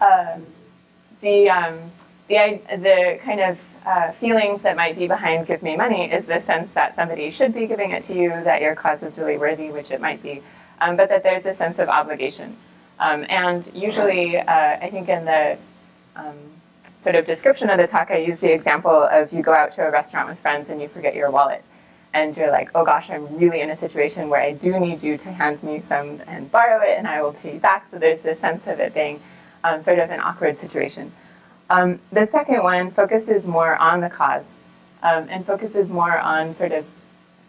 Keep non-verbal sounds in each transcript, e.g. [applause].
um, the, um, the, the kind of uh, feelings that might be behind Give Me Money is the sense that somebody should be giving it to you, that your cause is really worthy, which it might be, um, but that there's a sense of obligation. Um, and usually, uh, I think in the um, sort of description of the talk, I use the example of you go out to a restaurant with friends and you forget your wallet. And you're like, oh gosh, I'm really in a situation where I do need you to hand me some and borrow it and I will pay you back. So there's this sense of it being um, sort of an awkward situation. Um, the second one focuses more on the cause um, and focuses more on sort of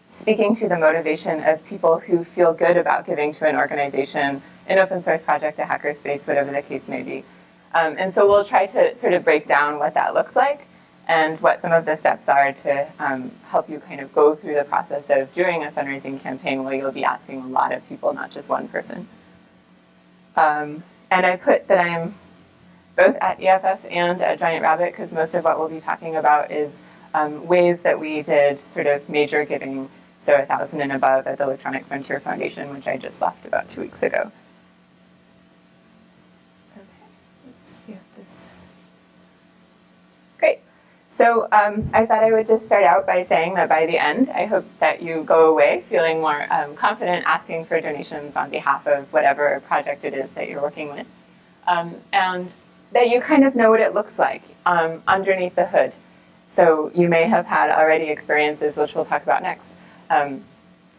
speaking to the motivation of people who feel good about giving to an organization, an open source project, a hackerspace, whatever the case may be. Um, and so we'll try to sort of break down what that looks like and what some of the steps are to um, help you kind of go through the process of doing a fundraising campaign where you'll be asking a lot of people, not just one person. Um, and I put that I'm both at EFF and at Giant Rabbit because most of what we'll be talking about is um, ways that we did sort of major giving, so a thousand and above at the Electronic Frontier Foundation, which I just left about two weeks ago. Great. So um, I thought I would just start out by saying that by the end, I hope that you go away feeling more um, confident asking for donations on behalf of whatever project it is that you're working with. Um, and that you kind of know what it looks like um, underneath the hood. So you may have had already experiences, which we'll talk about next, um,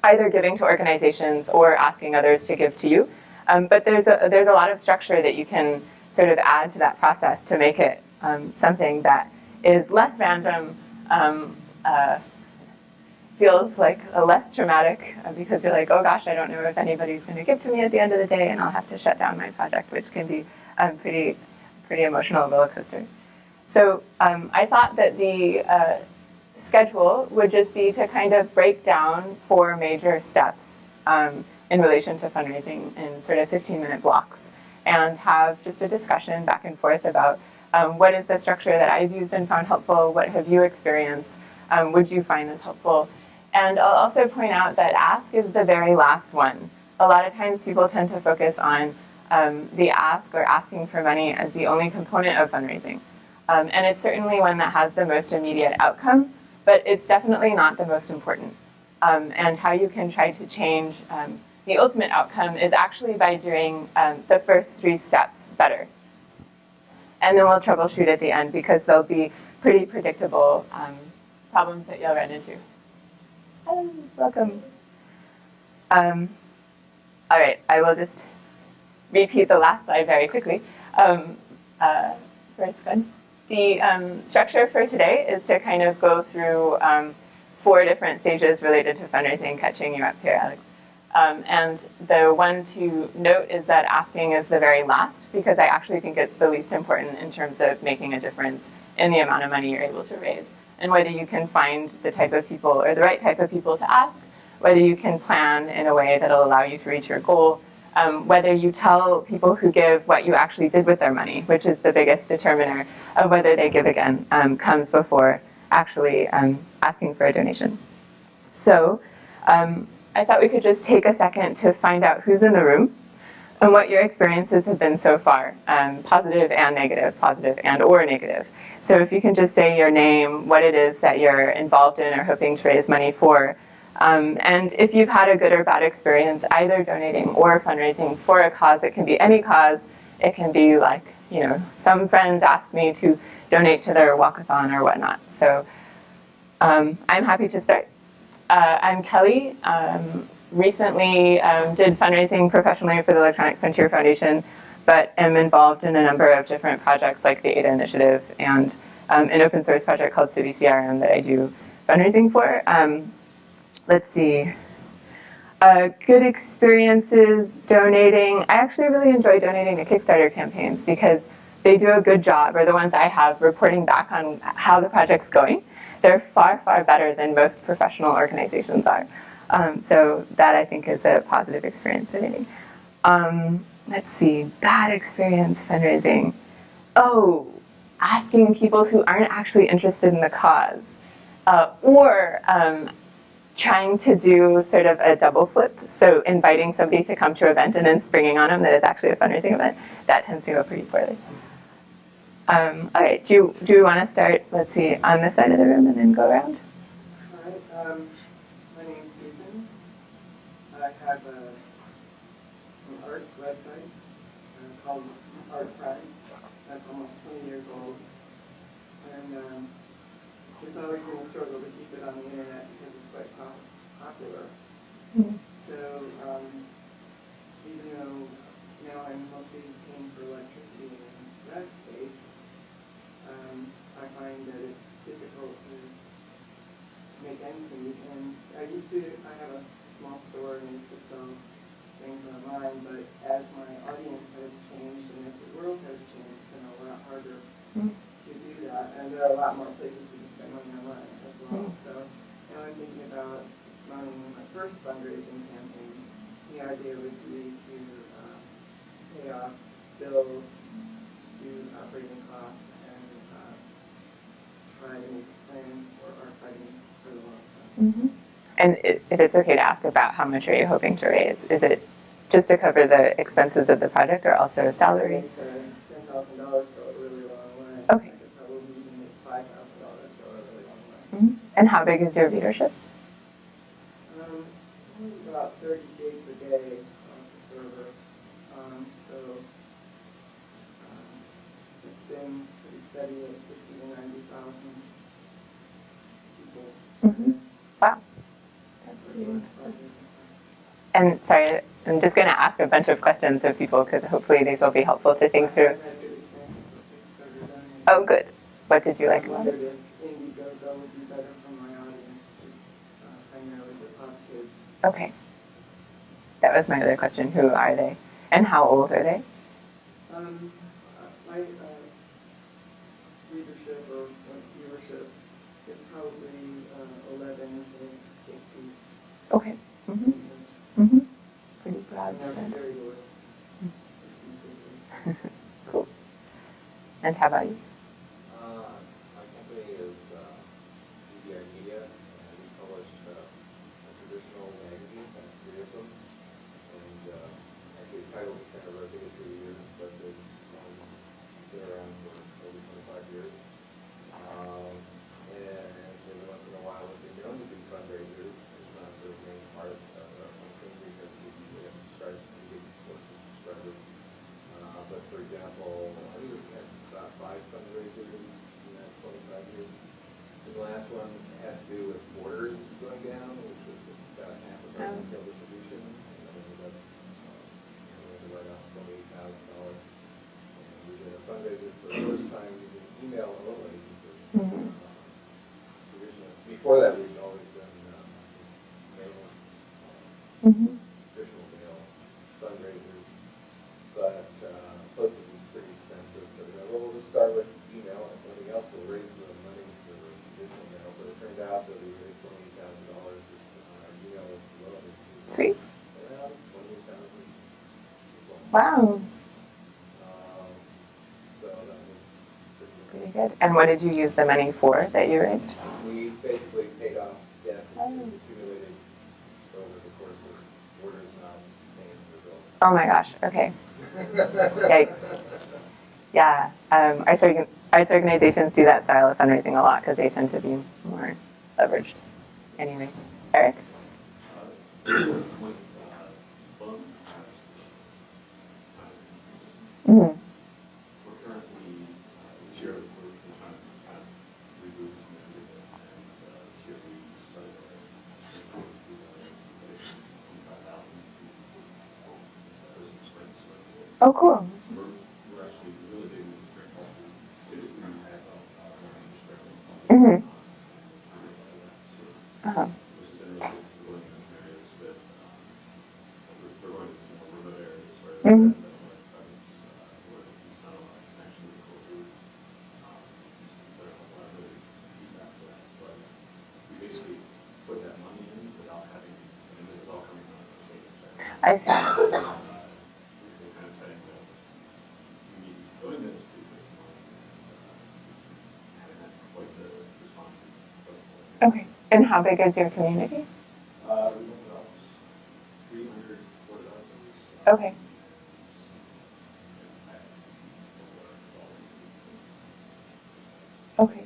either giving to organizations or asking others to give to you. Um, but there's a, there's a lot of structure that you can sort of add to that process to make it something that is less random, um, uh, feels like a less traumatic uh, because you're like, oh gosh, I don't know if anybody's going to give to me at the end of the day and I'll have to shut down my project, which can be um, pretty pretty emotional roller coaster. So um, I thought that the uh, schedule would just be to kind of break down four major steps um, in relation to fundraising in sort of 15 minute blocks and have just a discussion back and forth about um, what is the structure that I've used and found helpful, what have you experienced, um, would you find this helpful? And I'll also point out that ask is the very last one. A lot of times people tend to focus on um, the ask or asking for money as the only component of fundraising. Um, and it's certainly one that has the most immediate outcome, but it's definitely not the most important. Um, and how you can try to change um, the ultimate outcome is actually by doing the first three steps better. And then we'll troubleshoot at the end because there'll be pretty predictable um, problems that you'll run into. Hello, welcome. all right, I will just repeat the last slide very quickly. Um, uh, good. The um, structure for today is to kind of go through um, four different stages related to fundraising, catching you up here, Alex. Um, and the one to note is that asking is the very last because I actually think it's the least important in terms of making a difference in the amount of money you're able to raise. And whether you can find the type of people or the right type of people to ask, whether you can plan in a way that'll allow you to reach your goal, um, whether you tell people who give what you actually did with their money, which is the biggest determiner of whether they give again, um, comes before actually um, asking for a donation. So um, I thought we could just take a second to find out who's in the room and what your experiences have been so far, um, positive and negative, positive and or negative. So if you can just say your name, what it is that you're involved in or hoping to raise money for, um, and if you've had a good or bad experience either donating or fundraising for a cause, it can be any cause. It can be like, you know, some friend asked me to donate to their walkathon or whatnot. So um, I'm happy to start. Uh, I'm Kelly. Um, recently um, did fundraising professionally for the Electronic Frontier Foundation, but am involved in a number of different projects like the Ada Initiative and um, an open source project called CiviCRM that I do fundraising for. Um, let's see, uh, good experiences donating. I actually really enjoy donating to Kickstarter campaigns because they do a good job, or the ones I have, reporting back on how the project's going. They're far, far better than most professional organizations are. Um, so that I think is a positive experience donating. Um, let's see, bad experience fundraising. Oh, asking people who aren't actually interested in the cause. Uh, or um, trying to do sort of a double flip. So inviting somebody to come to an event and then springing on them that it's actually a fundraising event, that tends to go pretty poorly. Um, all right, do you, do you want to start, let's see, on this side of the room and then go around? Hi, um, my name's Susan. I have an arts website uh, called Art Prize. That's almost 20 years old. And um, it's always been a struggle to keep it on the internet because it's quite pop- popular. Mhm. So um, even though now I'm mostly paying for electricity and rent space, um, I find that it's difficult to make ends meet. And I used to, I have a small store and I used to sell things online, but as my audience has changed and as the world has changed, it's been a lot harder Mm. to do that. And there are a lot more places you can spend money online as well. Mm. So now I'm thinking about running my first fundraising campaign. The idea would be to uh, pay off bills, do operating costs, and uh, try to make a plan for our fighting for the long term. Mhm. And if it's okay to ask about how much are you hoping to raise? Is it just to cover the expenses of the project or also I salary? think ten thousand dollars go a way. Okay. I could probably even make five thousand dollars go a really long way. Mhm. And how big is your readership? Um, about thirty gigs a day off the server. Um, so, um, it's been pretty steady at sixty to ninety thousand people. Mhm. Wow. That's really impressive. And sorry, I'm just going to ask a bunch of questions of people because hopefully these will be helpful to think through. I've had good experiences with Kickstarter done. Oh, good. What did you like about it? wondered if Indiegogo would be better for my audience, which is primarily the pop kids. Okay. That was my other question. Who are they? And how old are they? Um, my uh, readership or viewership is probably uh, 11 to 18. Okay. Very loyal. [laughs] Cool. And how about you? Uh, My company is uh, DBI Media, and we publish uh, a traditional magazine, kind of three of them. And uh, actually, the titles kind of rotated through the years, but they've um, been around for over 25 years. Um, And every once in a while, we've been known to do fundraisers. It's not sort of the main part of uh, our function because we usually have subscribers, we get support from subscribers. Uh, But for example, we've had about five fundraisers in that twenty-five years. And the last one had to do with borders going down, which was about half of our Oh. retail distribution. And then we ended up, uh, you know, we had to write off twenty-eight thousand dollars. And we did a fundraiser for the first time using email only. because, Mhm. uh, traditionally- Before that, we'd always done uh, mail, uh, Mm-hmm. traditional mail fundraisers, but uh, postage is pretty expensive, so we thought, well, we'll just start with email, and everything else will raise the money for traditional mail, but it turned out that we raised twenty thousand dollars just on our email list alone. Sweet. Around twenty thousand people. Wow. So that was pretty good. And what did you use the money for that you raised? We basically paid off debt that Oh. accumulated over the course of orders not paying the bill. Oh my gosh. Okay. Yikes. Yeah. Um, arts, organ- arts organizations do that style of fundraising a lot because they tend to be more leveraged. Anyway, Eric? Mm-hmm. We're currently, uh, this year, we're we're trying to kind of reboot and everything, and uh, this year we started our, twenty-five thousand to, uh, spring, so Oh, cool. Okay. And how big is your community? Uh, okay. Okay.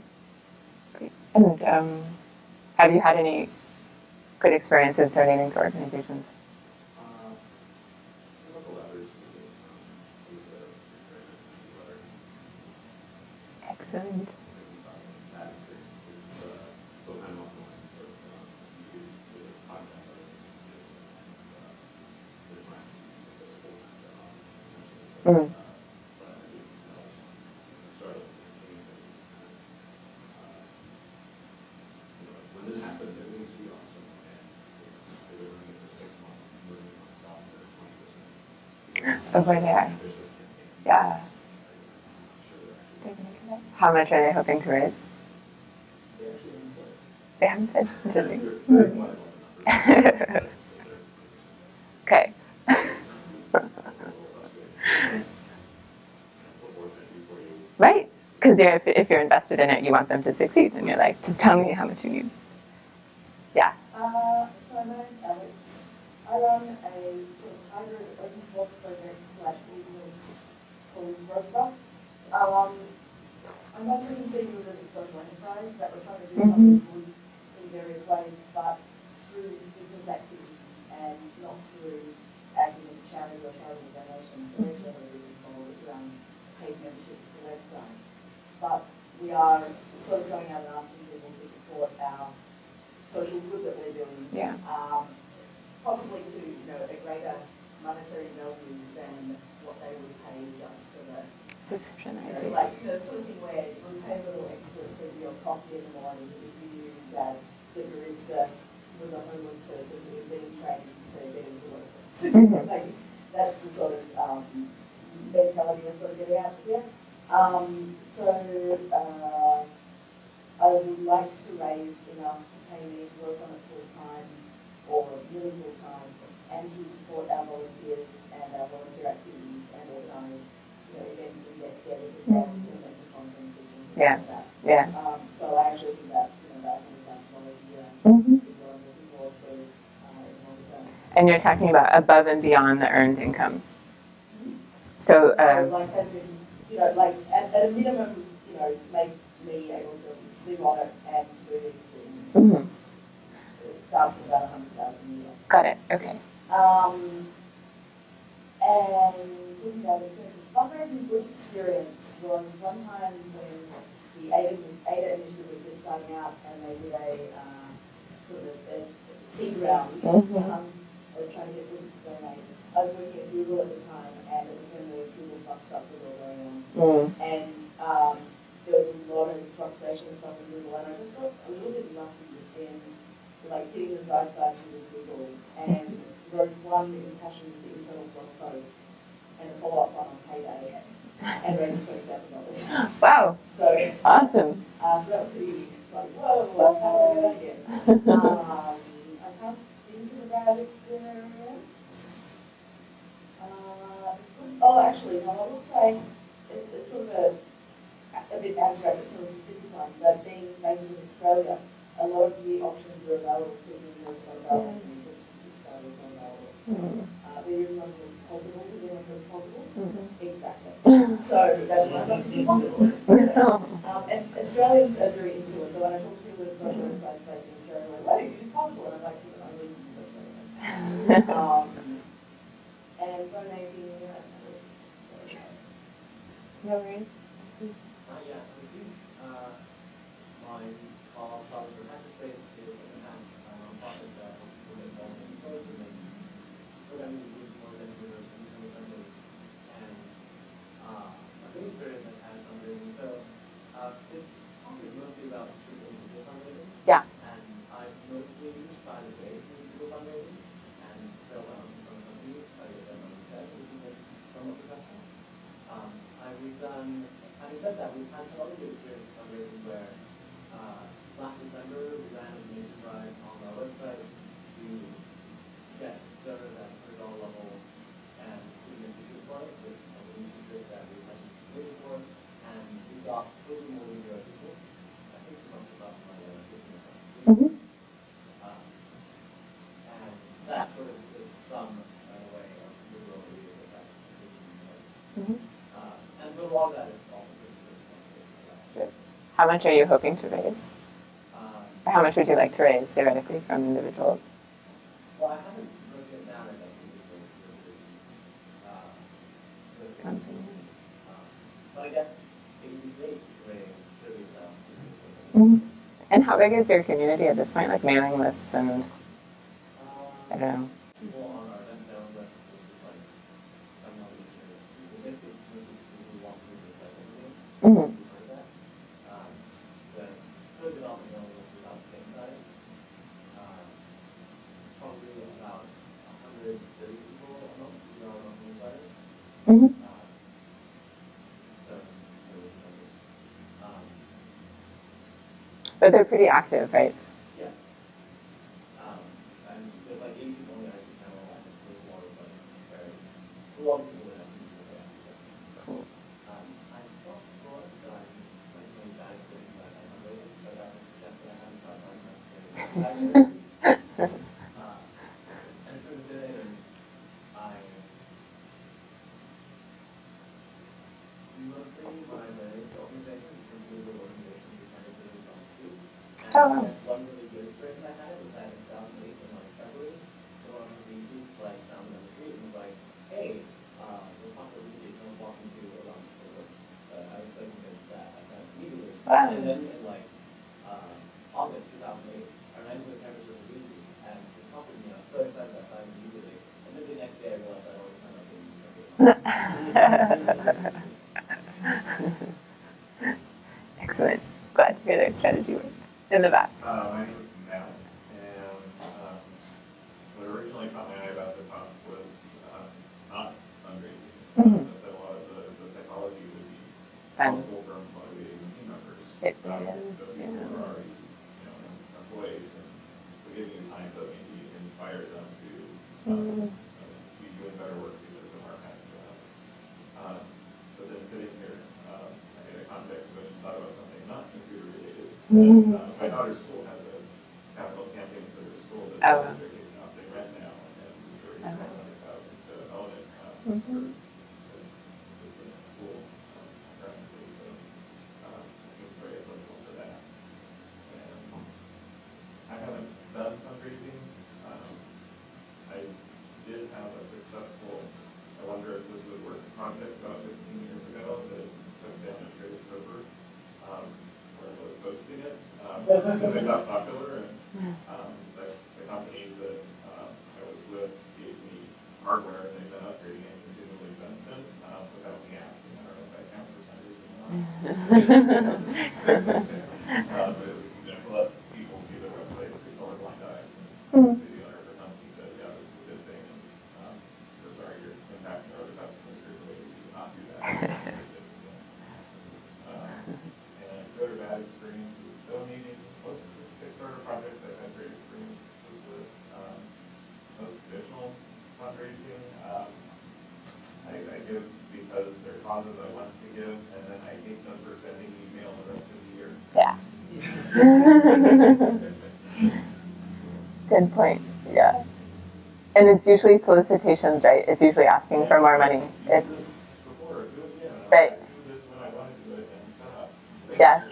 Great. And um, have you had any good experiences donating to organizations? This campaign. Yeah. How much are they hoping to raise? They haven't said. Interesting. [laughs] Okay. [laughs] Right. Because if, if you're invested in it, you want them to succeed. And you're like, just tell me how much you need. And you're talking about above and beyond the earned income. So, um, like, as in, you know, like, at, at a minimum, you know, make me able to live on it and do these things. mhm. It starts at about hundred thousand a year. got it. Okay. Um, and looking at experiences, fundraising good experience was one time when the ADA, ADA initiative was just starting out and they did a, uh, sort of a seed round. Mhm. Um, were trying to get people to donate. I was working at Google at the time and it was when the Google Plus stuff was all going on. Mm. And, um, there was a lot of frustration and stuff with Google, and I just got a little bit lucky in, like, hitting the zeitgeist with Google, and wrote one impassioned internal blog post, and a follow-up one on payday, and raised twenty thousand dollars. Wow. So, Awesome. uh, so that was pretty, like, whoa, how do I do that again? Um, I can't think of a bad experience. Uh, oh, actually, no, I will say, it's, it's sort of a, a bit abstract, it's not a specific one, but being based in Australia, a lot of the options that are available to me, are not available to me, just Kickstarter is not available. Mm. Uh, there is one Pozible, because everyone Pozible. Mhm. Exactly. So that's one of Pozible. [laughs] Um, and Australians are very insular, so when I talk to people with social enterprise based in Australia, like, why do you do Pozible? And I'm like, I live in Australia. Um, and donating, uh, No worries. Uh, yeah, we do, uh, my, our Charlotte for Hackerspace is an app, a nonprofit that helps people get more exposed and make programming tools more than university user friendly. And, uh, a good experience I've had fundraising, so, uh, this talk is mostly about social media fundraising. Yeah. And I've mostly tried to base in people fundraising, and so when I'm from companies, I get them on the set, which is like somewhat professional. Um, and we've done, having said that, we've had good experience fundraising where, uh, last December, we ran a donation drive on our website to get donors at hundred dollar level and putting a for it, with a new feature that we had waiting for, and we got totally more. I think it's about my, uh, fifteen account. Mhm. Um, and that sort of is some, uh, way of the role we How much are you hoping to raise? Um, Or how much would you like to raise theoretically from individuals? well, I haven't broken it down, I think, into the, uh, the, Company. um, but I guess it would be great to raise thirty thousand. Mhm. And how big is your community at this point, like mailing lists and, I don't know. People on our event down list is like, I'm not even sure, people basically, people who want to do this, like, Mhm. You've heard that. Um, the code development mailing list is about the same size. Um, Probably about a hundred thirty people a month, who are on newsletters. Mhm. Uh, So, so it's like, um, But they're pretty active, right? yeah. Um, and there's like eight people in the IT channel, and there's a lot very, a people that have people that. Cool. Um, I thought before that I like going back to the back on my way, but I was just that I haven't thought [laughs] about my Uh, and so today, I mostly when I manage organizations, from the organizations, we kind of do it on two. Oh, wow. And one really good experience I had was that in two thousand eight in like February, so one of the youth like found me on the street and was like, hey, uh, we're talking to you, can we walk into a lunch for work? Uh, I was so convinced that I kind of immediately. Wow. And then in like, uh, August two thousand eight, our nine was campus was easy, and it prompted me, I was so excited that I found it immediately. And then the next day I realized I'd already signed up in February. Excellent. Glad to hear their strategy worked. In the back. Uh, my name is Matt, and, um, what originally caught my eye about the talk was, uh, not fundraising. Mhm. That a lot of the, the psychology would be Fun. helpful from motivating team members. It um, is, The people yeah. who are already, you know, employees, and so giving you time to maybe inspire them to, um, Mhm. be doing better work because of our kind of job. Um, but then sitting here, um, in a context which thought about something not computer related. Mhm. Uh, My daughter's school has a capital campaign for their school that Oh, wow. they're taking off, they rent now, and we're Oh, wow. raising one hundred thousand to own it, uh, Mhm. for, for just in the school, um, practically, so, um, it seems very applicable for that. And I haven't done fundraising, um, I did have a successful, I wonder if this would work, project about fifteen years ago that took down a trade sober, um, where I was hosting it, um, because it got popular and, um, the, the company that, um, I was with gave me hardware and they've been upgrading it continually since then, um, without me asking, I don't know if I count for some reason or not. [laughs] [laughs] [laughs] Good point. Yeah. And it's usually solicitations, right? It's usually asking for more money. It's. Right. Yes.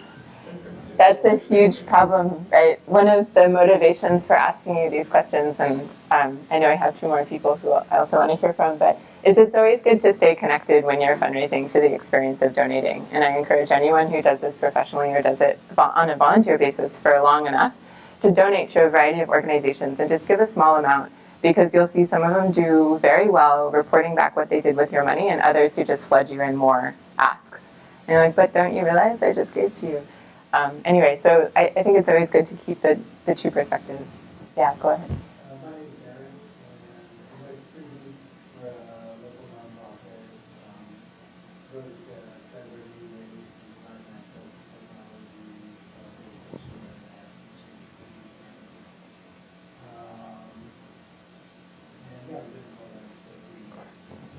That's a huge problem, right? One of the motivations for asking you these questions, and um, I know I have two more people who I also want to hear from, but is it's always good to stay connected when you're fundraising to the experience of donating. And I encourage anyone who does this professionally or does it on a volunteer basis for long enough to donate to a variety of organizations and just give a small amount because you'll see some of them do very well reporting back what they did with your money and others who just flood you in more asks. And you're like, but don't you realize I just gave to you? Um, anyway, so I, I think it's always good to keep the, the two perspectives. Yeah, go ahead.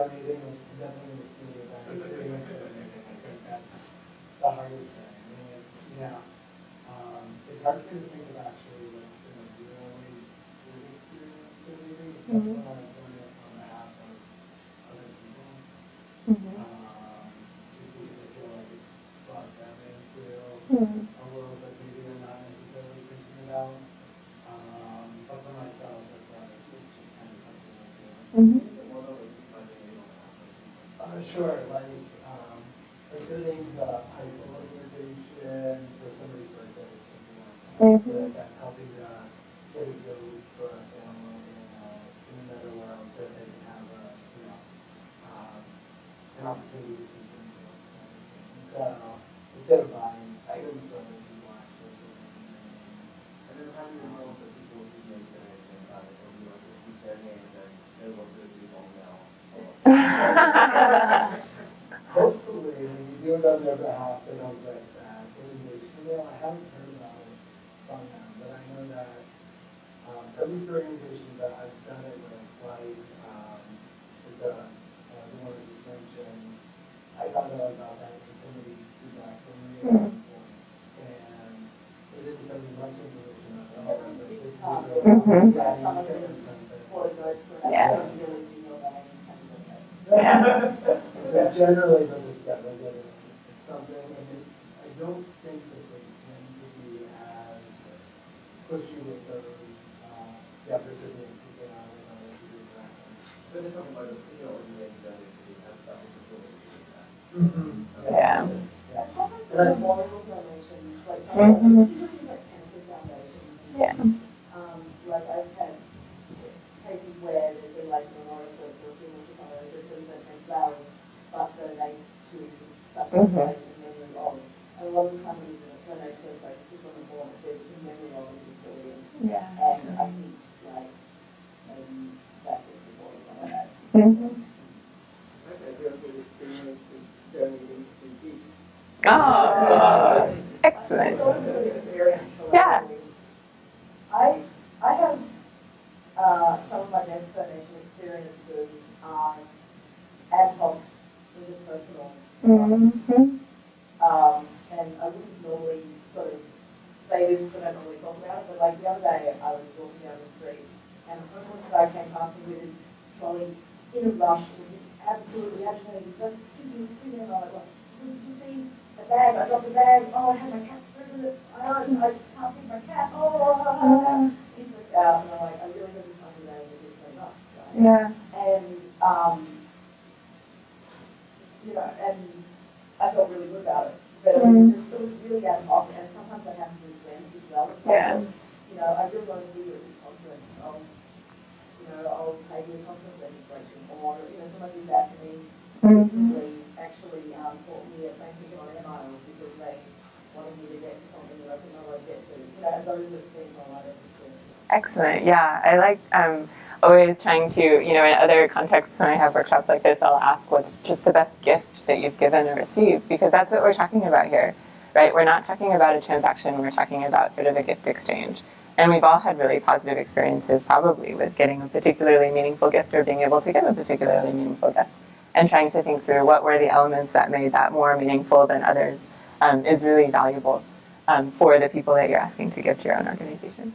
on anything Sure, like, um, including the hype organization for somebody's birthday or something like that. Mm -hmm. So mm-hmm. that kind helping to get it go for a family uh, in, a, in another world so they can have a, you know, um, an opportunity to Hopefully, when you do another hospital like that, they know, I haven't heard about it from them, but I know that um, at least the organization that I've done it with, like um, the, uh, the one you mentioned, I thought about that because somebody did that for me. Hmm. And they didn't send me much information about oh, it. Mm-hmm. 加热的嗯。Excellent. Yeah, I like um, always trying to, you know, in other contexts when I have workshops like this, I'll ask what's just the best gift that you've given or received, because that's what we're talking about here, right? We're not talking about a transaction, we're talking about sort of a gift exchange. And we've all had really positive experiences probably with getting a particularly meaningful gift or being able to give a particularly meaningful gift. And trying to think through what were the elements that made that more meaningful than others um, is really valuable um, for the people that you're asking to give to your own organization.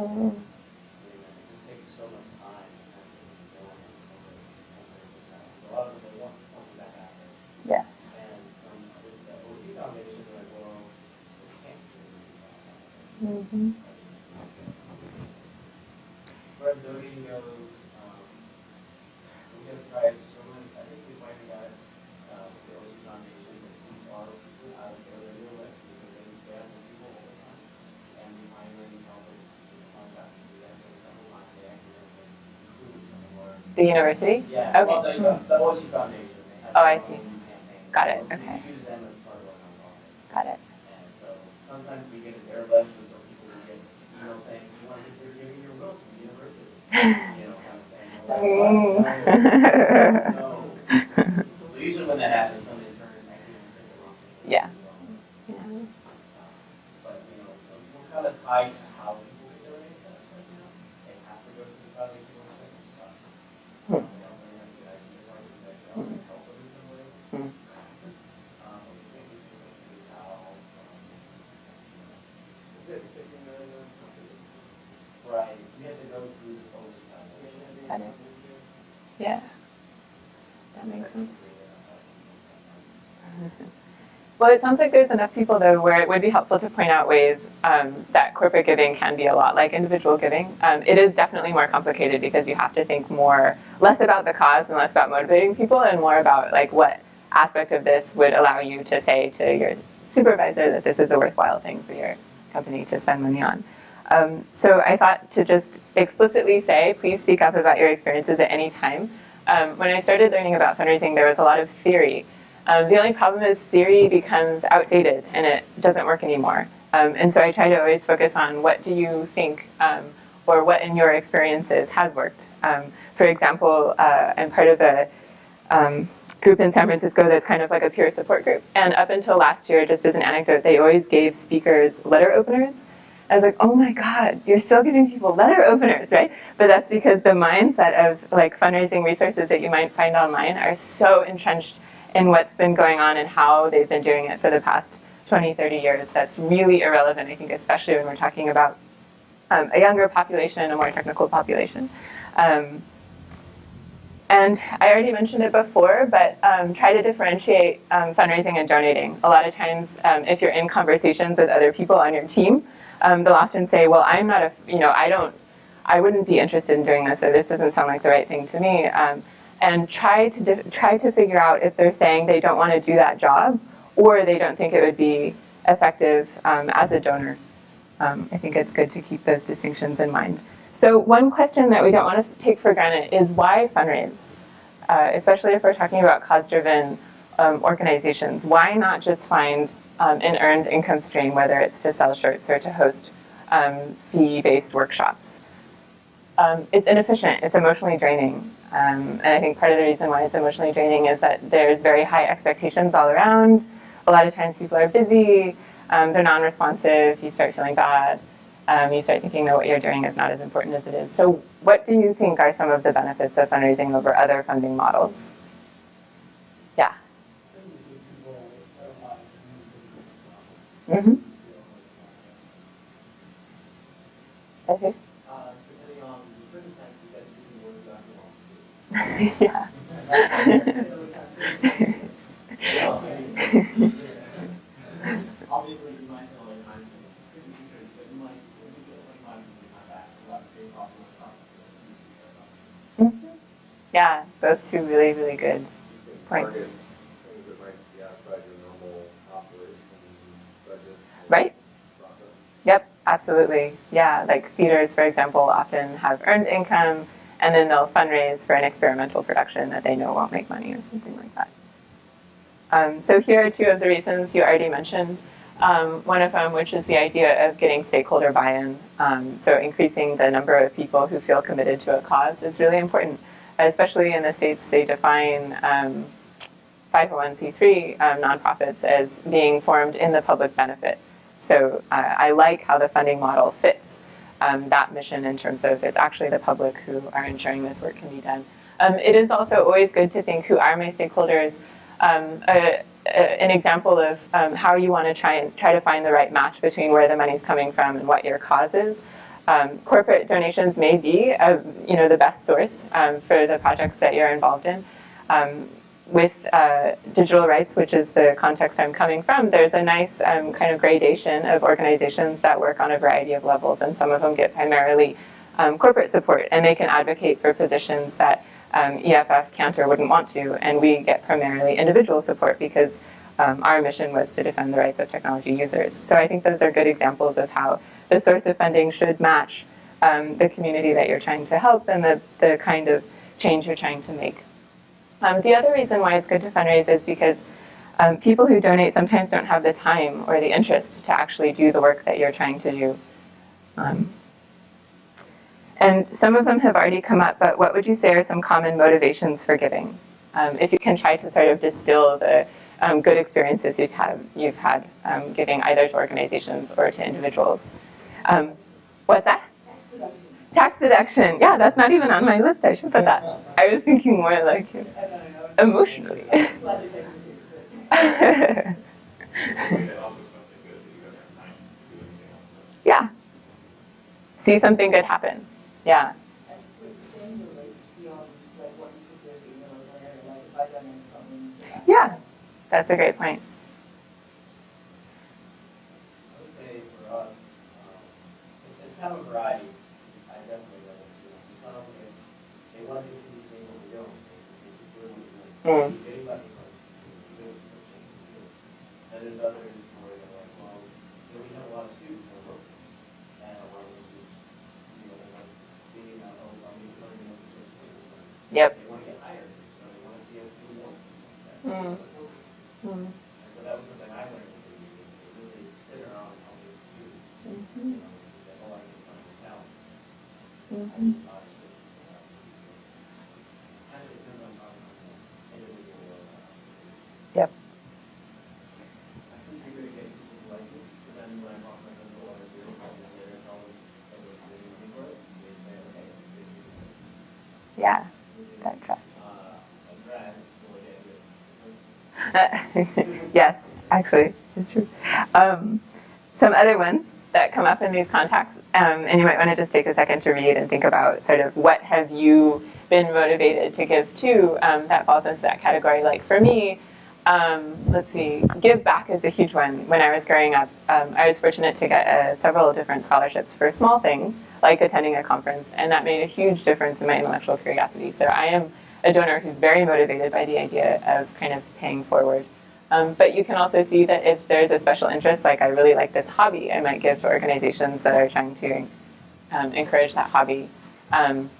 do that. Mm-hmm. Where donating goes, um, we have tried so many, I think we finally got, uh, with the OC Foundation, that we are out of their radio list, because they spam the people all the time. And we finally helped them, contact, we had a couple of times, they actually included some of our. The university? Yeah, well, Okay. the, the OC Foundation, they have. Oh, I see. Got it, okay. Use them as part of our nonprofit. Got it. And so sometimes we get a their list, and some people will get emails saying, you want to consider giving your will to the university? [laughs] You know, kind of thing. Mm. No. So [laughs] usually when that happens, some intern actually will take the wrong thing. Yeah. Um, Yeah. But, you know, we're kind of tied to how people can donate to us right now. They have to go to the foundation website, which sucks. Hmm. Um, They also have good ideas, like, that can also help them in some ways. Hmm. Um, but we can't get people to do how, um, Is it fifteen million on companies? Right, we have to go through the OC Foundation. Got it. Yeah. That makes sense. Well, it sounds like there's enough people though where it would be helpful to point out ways um, that corporate giving can be a lot like individual giving. Um, it is definitely more complicated because you have to think more, less about the cause and less about motivating people and more about like what aspect of this would allow you to say to your supervisor that this is a worthwhile thing for your company to spend money on. Um, so I thought to just explicitly say, please speak up about your experiences at any time. Um, when I started learning about fundraising, there was a lot of theory. Um, the only problem is theory becomes outdated and it doesn't work anymore. Um, and so I try to always focus on what do you think um, or what in your experiences has worked. Um, for example, uh, I'm part of a um, group in San Francisco that's kind of like a peer support group. And up until last year, just as an anecdote, they always gave speakers letter openers. I was like, oh my God, you're still giving people letter openers, right? But that's because the mindset of like fundraising resources that you might find online are so entrenched in what's been going on and how they've been doing it for the past 20, 30 years. That's really irrelevant, I think, especially when we're talking about um, a younger population, and a more technical population. Um, and I already mentioned it before, but um, try to differentiate um, fundraising and donating. A lot of times, um, if you're in conversations with other people on your team, um, they'll often say, "Well, I'm not a, you know, I don't, I wouldn't be interested in doing this, or this doesn't sound like the right thing to me." And try to try to figure out if they're saying they don't want to do that job, or they don't think it would be effective um, as a donor. Um, I think it's good to keep those distinctions in mind. So one question that we don't want to take for granted is why fundraise? Uh, especially if we're talking about cause-driven um, organizations. Why not just find um, an earned income stream, whether it's to sell shirts or to host um, fee-based workshops? Um, it's inefficient, it's emotionally draining. Um, and I think part of the reason why it's emotionally draining is that there's very high expectations all around. A lot of times people are busy, um, they're non-responsive, you start feeling bad um, you start thinking that what you're doing is not as important as it is. So what do you think are some of the benefits of fundraising over other funding models? Yeah. Mm-hmm. Okay. Uh, depending on the circumstances that you can work well. Yeah. Yeah, both two really, really good. Points. Right. Yep, absolutely. Yeah, like theaters, for example, often have earned income and then they'll fundraise for an experimental production that they know won't make money or something like that. Um, so here are two of the reasons you already mentioned. Um, one of them, which is the idea of getting stakeholder buy-in. Um, so increasing the number of people who feel committed to a cause is really important, especially in the states they define um, 501c3 um, nonprofits as being formed in the public benefit. So uh, I like how the funding model fits um, that mission in terms of it's actually the public who are ensuring this work can be done. Um, it is also always good to think who are my stakeholders. Um, a, a, an example of um, how you want to try and try to find the right match between where the money's coming from and what your cause is. Um, corporate donations may be a, you know the best source um, for the projects that you're involved in with uh, digital rights, which is the context I'm coming from, there's a nice um, kind of gradation of organizations that work on a variety of levels, and some of them get primarily um, corporate support, and they can advocate for positions that um, EFF can't or wouldn't want to, and we get primarily individual support because um, our mission was to defend the rights of technology users. So I think those are good examples of how the source of funding should match um, the community that you're trying to help and the, the kind of change you're trying to make. Um, the other reason why it's good to fundraise is because um, people who donate sometimes don't have the time or the interest to actually do the work that you're trying to do. Um, and some of them have already come up, but what would you say are some common motivations for giving? Um, if you can try to sort of distill the um, good experiences you've had, you've had um, giving either to organizations or to individuals. what's that? Tax deduction. Yeah, that's not even on my list. I should put that. I was thinking more like emotionally. [laughs] yeah. See something good happen. Yeah. Yeah, that's a great point. I would say the Yep. They want to is Yeah, that trust. [laughs] Yes, actually, it's true. Um, some other ones that come up in these contacts, um, and you might want to just take a second to read and think about sort of what have you been motivated to give to um, that falls into that category. Like for me, um, let's see, give back is a huge one. When I was growing up, um, I was fortunate to get uh, several different scholarships for small things, like attending a conference, and that made a huge difference in my intellectual curiosity. So I am a donor who's very motivated by the idea of kind of paying forward. Um, but you can also see that if there's a special interest, like I really like this hobby, I might give to organizations that are trying to um, encourage that hobby. Um,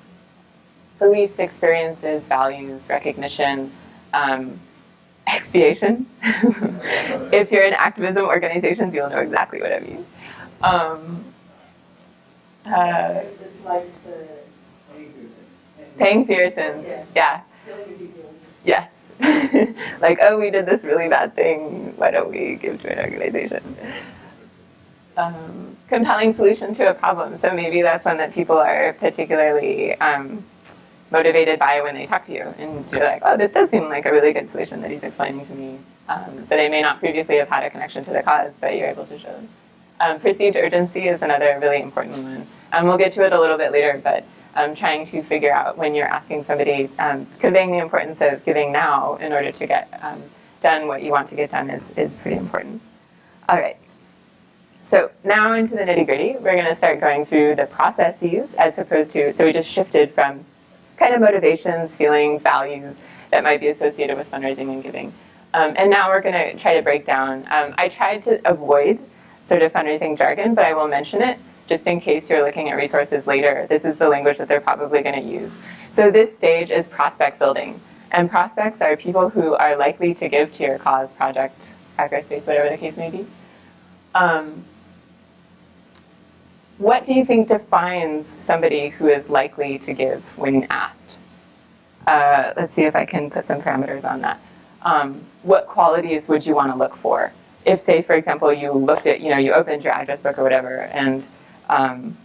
beliefs, experiences, values, recognition, um, expiation. [laughs] if you're in activism organizations, you'll know exactly what I mean. Um, uh, It's like the paying sins. Yeah. Yeah. killing the details. Yes. [laughs] like, oh, we did this really bad thing. Why don't we give to an organization? Um, compelling solution to a problem. So maybe that's one that people are particularly um, motivated by when they talk to you. And you're like, oh, this does seem like a really good solution that he's explaining to me. Um, so they may not previously have had a connection to the cause, but you're able to show them. Um, perceived urgency is another really important one. Um, we'll get to it a little bit later, but um, trying to figure out when you're asking somebody, um, conveying the importance of giving now in order to get um, done what you want to get done is, is pretty important. All right. So now into the nitty gritty, we're going to start going through the processes as opposed to, so we just shifted from kind of motivations, feelings, values that might be associated with fundraising and giving. Um, and now we're going to try to break down. Um, I tried to avoid sort of fundraising jargon, but I will mention it just in case you're looking at resources later, this is the language that they're probably going to use. So this stage is prospect building. And prospects are people who are likely to give to your cause, project, hackerspace, whatever the case may be. Um, what do you think defines somebody who is likely to give when asked? Uh, let's see if I can put some parameters on that. Um, what qualities would you want to look for? If, say, for example, you looked at, you know, you opened your address book or whatever, and um,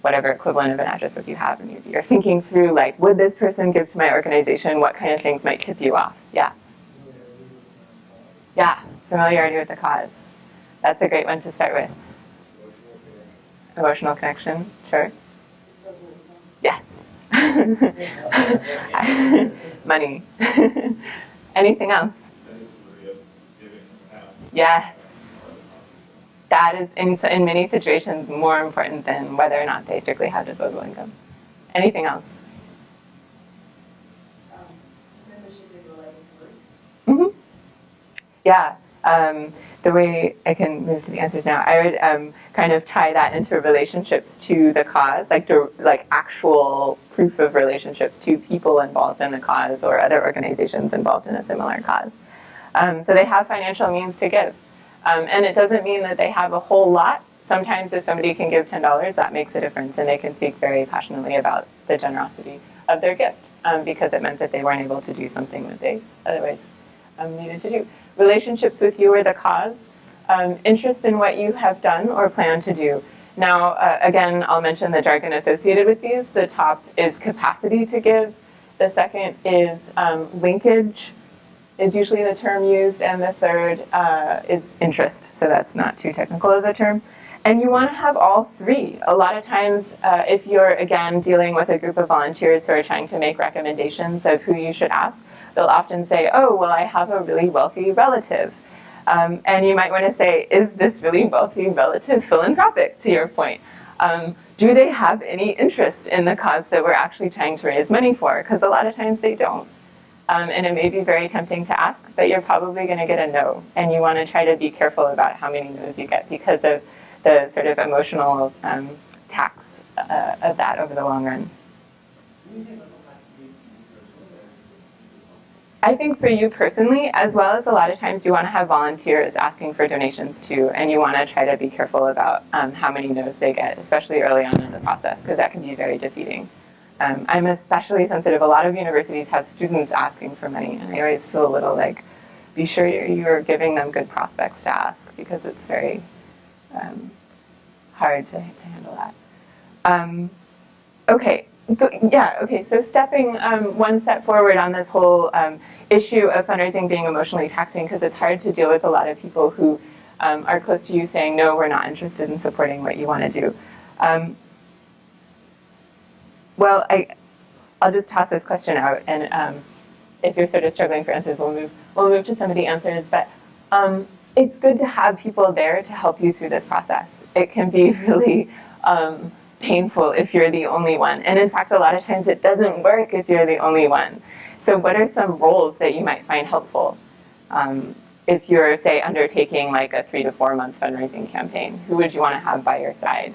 whatever equivalent of an address book you have, and you're thinking through, like, would this person give to my organization? What kind of things might tip you off? Yeah. Yeah, familiarity with the cause. That's a great one to start with. Emotional connection, sure. Yes. [laughs] Money. [laughs] Anything else? That is really a giving half. Yes. That is, in, in many situations, more important than whether or not they strictly have disposable income. Anything else? Um, membership in related groups. hmm Yeah. Um, the way I can move to the answers now, I would um, kind of tie that into relationships to the cause, like to, like actual proof of relationships to people involved in the cause or other organizations involved in a similar cause. Um, so they have financial means to give, um, and it doesn't mean that they have a whole lot. Sometimes if somebody can give ten dollars, that makes a difference, and they can speak very passionately about the generosity of their gift um, because it meant that they weren't able to do something that they otherwise um, needed to do relationships with you or the cause, um, interest in what you have done or plan to do. Now, uh, again, I'll mention the jargon associated with these. The top is capacity to give. The second is um, linkage, is usually the term used, and the third uh, is interest. So that's not too technical of a term. And you want to have all three. A lot of times, uh, if you're, again, dealing with a group of volunteers who are trying to make recommendations of who you should ask, they'll often say, oh, well, I have a really wealthy relative. Um, and you might want to say, is this really wealthy relative philanthropic, to your point? Um, do they have any interest in the cause that we're actually trying to raise money for? Because a lot of times they don't. Um, and it may be very tempting to ask, but you're probably going to get a no. And you want to try to be careful about how many no's you get because of the sort of emotional um, tax uh, of that over the long run. I think for you personally, as well as a lot of times you want to have volunteers asking for donations too, and you want to try to be careful about um, how many no's they get, especially early on in the process, because that can be very defeating. Um, I'm especially sensitive. A lot of universities have students asking for money, and I always feel a little like, be sure you're, giving them good prospects to ask, because it's very um, hard to, to handle that. Um, okay, yeah, okay, so stepping um, one step forward on this whole um, issue of fundraising being emotionally taxing, because it's hard to deal with a lot of people who um, are close to you saying, no, we're not interested in supporting what you want to do. Um, well, I, I'll just toss this question out, and um, if you're sort of struggling for answers, we'll move, we'll move to some of the answers, but um, it's good to have people there to help you through this process. It can be [laughs] really painful if you're the only one. And in fact, a lot of times it doesn't work if you're the only one. So what are some roles that you might find helpful? Um, if you're, say, undertaking like a three to four month fundraising campaign, who would you want to have by your side?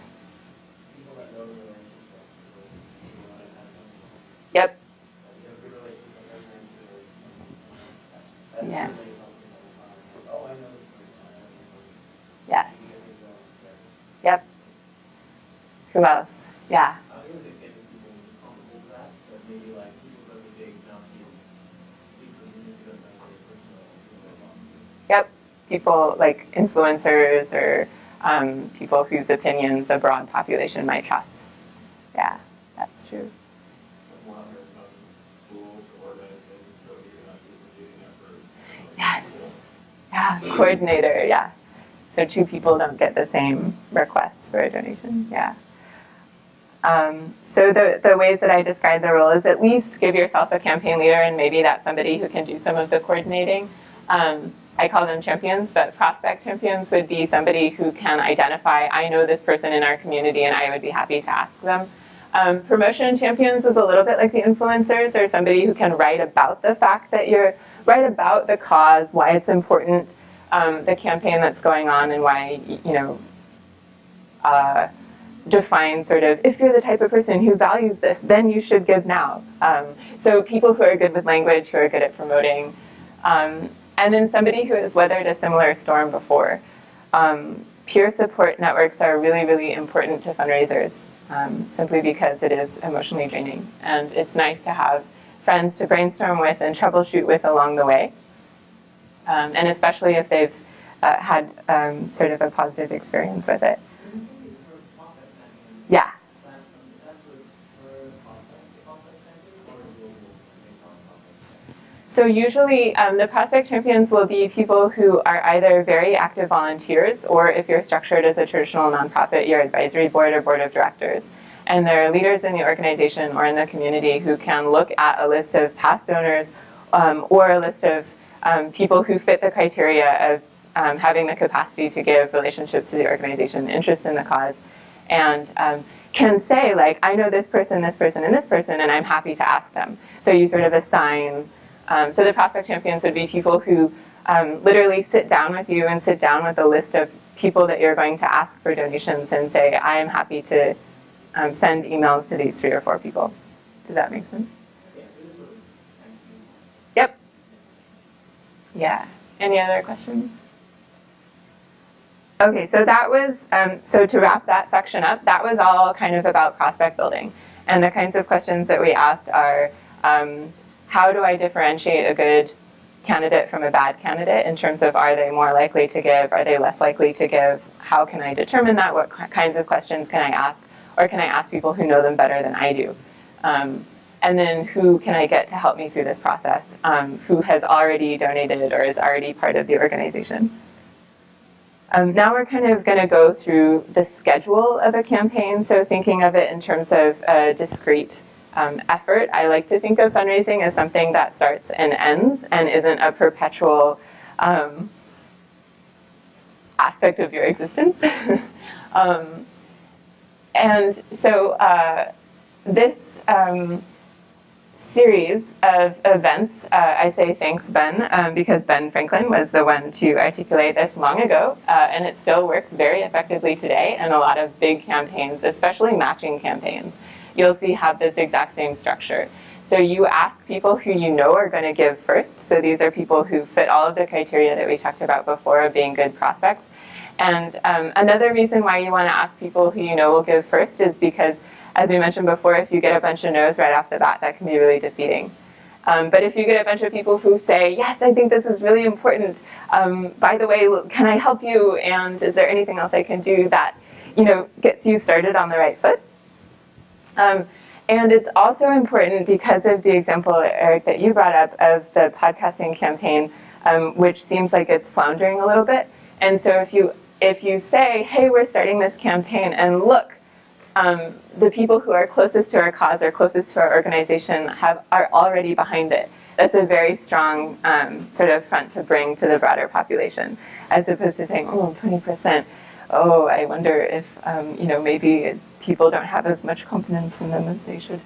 Yep. Yeah. Yes. Yep. Who else? Yeah. People like Yep. People like influencers or um, people whose opinions a broad population might trust. Yeah, that's true. Yes. Yeah, coordinator, yeah. So two people don't get the same request for a donation, yeah. Um, so the, the ways that I describe the role is at least give yourself a campaign leader and maybe that's somebody who can do some of the coordinating. Um, I call them champions, but prospect champions would be somebody who can identify, I know this person in our community and I would be happy to ask them. Um, promotion champions is a little bit like the influencers or somebody who can write about the fact that you're, write about the cause, why it's important, um, the campaign that's going on and why, you know, uh, define sort of if you're the type of person who values this, then you should give now. Um, so people who are good with language, who are good at promoting, um, and then somebody who has weathered a similar storm before. Um, peer support networks are really, really important to fundraisers, um, simply because it is emotionally draining, and it's nice to have friends to brainstorm with and troubleshoot with along the way, um, and especially if they've uh, had um, sort of a positive experience with it. Yeah. So usually um, the prospect champions will be people who are either very active volunteers or if you're structured as a traditional nonprofit, your advisory board or board of directors. And there are leaders in the organization or in the community who can look at a list of past donors um, or a list of um, people who fit the criteria of um, having the capacity to give relationships to the organization, interest in the cause, and um, can say like, I know this person, this person, and this person, and I'm happy to ask them. So you sort of assign um, so the prospect champions would be people who um, literally sit down with you and sit down with a list of people that you're going to ask for donations and say, I am happy to um, send emails to these three or four people. Does that make sense? Yep. Yeah. Any other questions? Okay, so that was, um, so to wrap that section up, that was all kind of about prospect building. And the kinds of questions that we asked are, um, how do I differentiate a good candidate from a bad candidate in terms of are they more likely to give, are they less likely to give, how can I determine that, what kinds of questions can I ask, or can I ask people who know them better than I do. Um, and then who can I get to help me through this process, um, who has already donated or is already part of the organization. Um, now we're kind of going to go through the schedule of a campaign, so thinking of it in terms of a discrete um, effort. I like to think of fundraising as something that starts and ends and isn't a perpetual um, aspect of your existence. [laughs] um, and so uh, this um, series of events, uh, I say thanks Ben, um, because Ben Franklin was the one to articulate this long ago, uh, and it still works very effectively today in a lot of big campaigns, especially matching campaigns you'll see have this exact same structure. So you ask people who you know are going to give first. So these are people who fit all of the criteria that we talked about before of being good prospects. And um, another reason why you want to ask people who you know will give first is because, as we mentioned before, if you get a bunch of no's right off the bat, that can be really defeating. Um, but if you get a bunch of people who say, yes, I think this is really important, um, by the way, can I help you, and is there anything else I can do that you know, gets you started on the right foot. Um, and it's also important because of the example, Eric, that you brought up of the podcasting campaign, um, which seems like it's floundering a little bit. And so if you, if you say, hey, we're starting this campaign, and look, um, the people who are closest to our cause or closest to our organization have, are already behind it. That's a very strong um, sort of front to bring to the broader population, as opposed to saying, oh, 20%, oh, I wonder if, um, you know, maybe people don't have as much confidence in them as they should.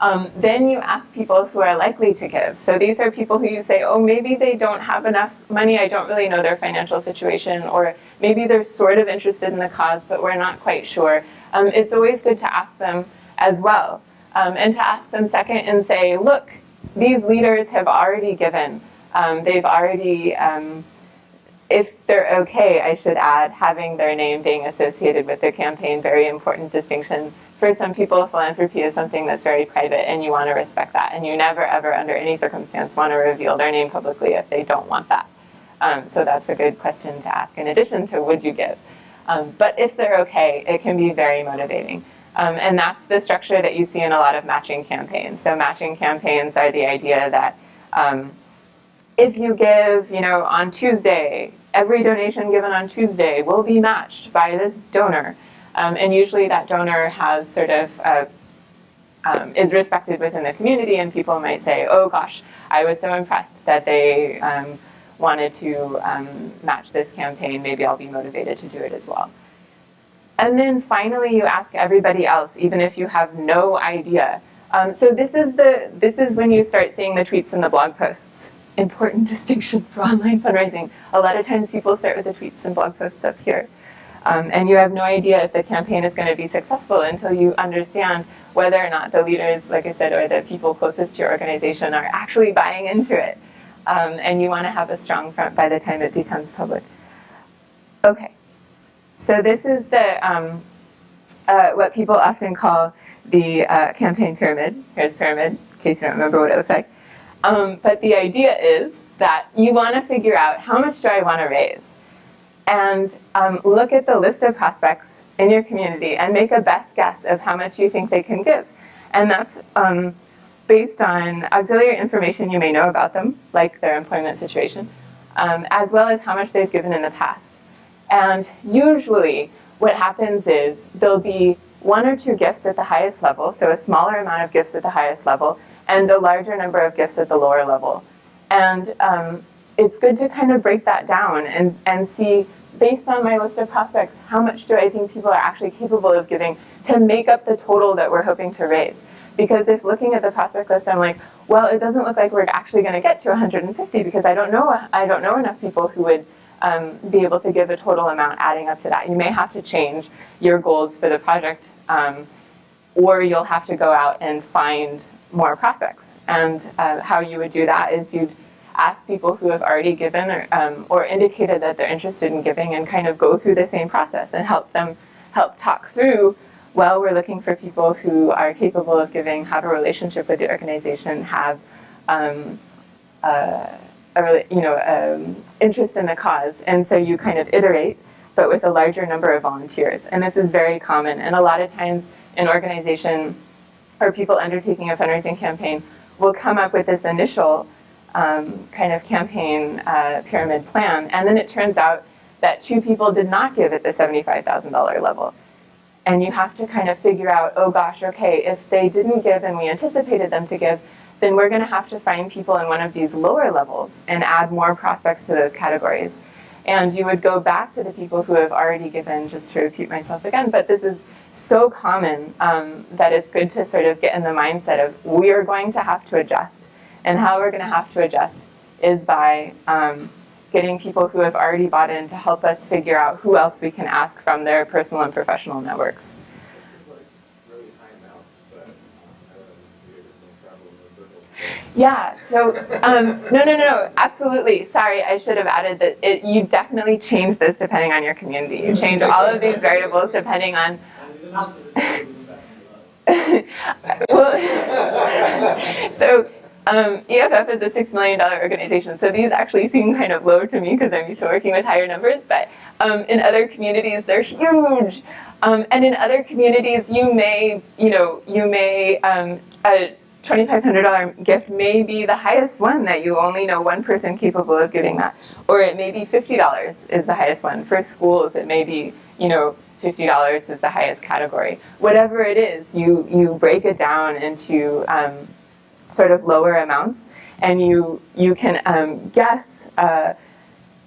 Um, then you ask people who are likely to give. So these are people who you say, oh, maybe they don't have enough money, I don't really know their financial situation, or maybe they're sort of interested in the cause, but we're not quite sure. Um, it's always good to ask them as well. Um, and to ask them second and say, look, these leaders have already given. Um, they've already um, if they're okay, I should add, having their name being associated with their campaign, very important distinction. For some people, philanthropy is something that's very private and you want to respect that. And you never, ever, under any circumstance, want to reveal their name publicly if they don't want that. Um, so that's a good question to ask in addition to would you give. Um, but if they're okay, it can be very motivating. Um, and that's the structure that you see in a lot of matching campaigns. So matching campaigns are the idea that um, if you give, you know, on Tuesday, every donation given on Tuesday will be matched by this donor. Um, and usually that donor has sort of, a, um, is respected within the community and people might say, oh gosh, I was so impressed that they um, wanted to um, match this campaign, maybe I'll be motivated to do it as well. And then finally you ask everybody else, even if you have no idea. Um, so this is, the, this is when you start seeing the tweets and the blog posts important [laughs] distinction for online fundraising. A lot of times people start with the tweets and blog posts up here. Um, and you have no idea if the campaign is going to be successful until you understand whether or not the leaders, like I said, or the people closest to your organization are actually buying into it. Um, and you want to have a strong front by the time it becomes public. Okay, so this is the um, uh, what people often call the uh, campaign pyramid. Here's pyramid, in case you don't remember what it looks like. Um, but the idea is that you want to figure out how much do I want to raise? And um, look at the list of prospects in your community and make a best guess of how much you think they can give. And that's um, based on auxiliary information you may know about them, like their employment situation, um, as well as how much they've given in the past. And usually what happens is there'll be one or two gifts at the highest level, so a smaller amount of gifts at the highest level, and a larger number of gifts at the lower level. And um, it's good to kind of break that down and, and see, based on my list of prospects, how much do I think people are actually capable of giving to make up the total that we're hoping to raise. Because if looking at the prospect list, I'm like, well, it doesn't look like we're actually going to get to 150 because I don't know, I don't know enough people who would um, be able to give a total amount adding up to that. You may have to change your goals for the project um, or you'll have to go out and find more prospects. And uh, how you would do that is you'd ask people who have already given or, um, or indicated that they're interested in giving and kind of go through the same process and help them help talk through well, we're looking for people who are capable of giving, have a relationship with the organization, have um, uh, a you know um, interest in the cause, and so you kind of iterate, but with a larger number of volunteers. And this is very common. And a lot of times, an organization or people undertaking a fundraising campaign will come up with this initial um, kind of campaign uh, pyramid plan, and then it turns out that two people did not give at the $75,000 level. And you have to kind of figure out, oh gosh, okay, if they didn't give and we anticipated them to give, then we're going to have to find people in one of these lower levels and add more prospects to those categories. And you would go back to the people who have already given, just to repeat myself again, but this is so common um, that it's good to sort of get in the mindset of we are going to have to adjust. And how we're going to have to adjust is by um, getting people who have already bought in to help us figure out who else we can ask from their personal and professional networks. Yeah, so, um, no, no, no, absolutely. Sorry, I should have added that it, you definitely change this depending on your community. You change all of these variables depending on... [laughs] well, [laughs] so um, EFF is a $6 million organization, so these actually seem kind of low to me because I'm used to working with higher numbers, but um, in other communities, they're huge. Um, and in other communities, you may, you know, you may, um, a $2,500 gift may be the highest one that you only know one person capable of giving that. Or it may be $50 is the highest one. For schools, it may be, you know, $50 is the highest category. Whatever it is, you, you break it down into um, sort of lower amounts and you, you can um, guess, uh,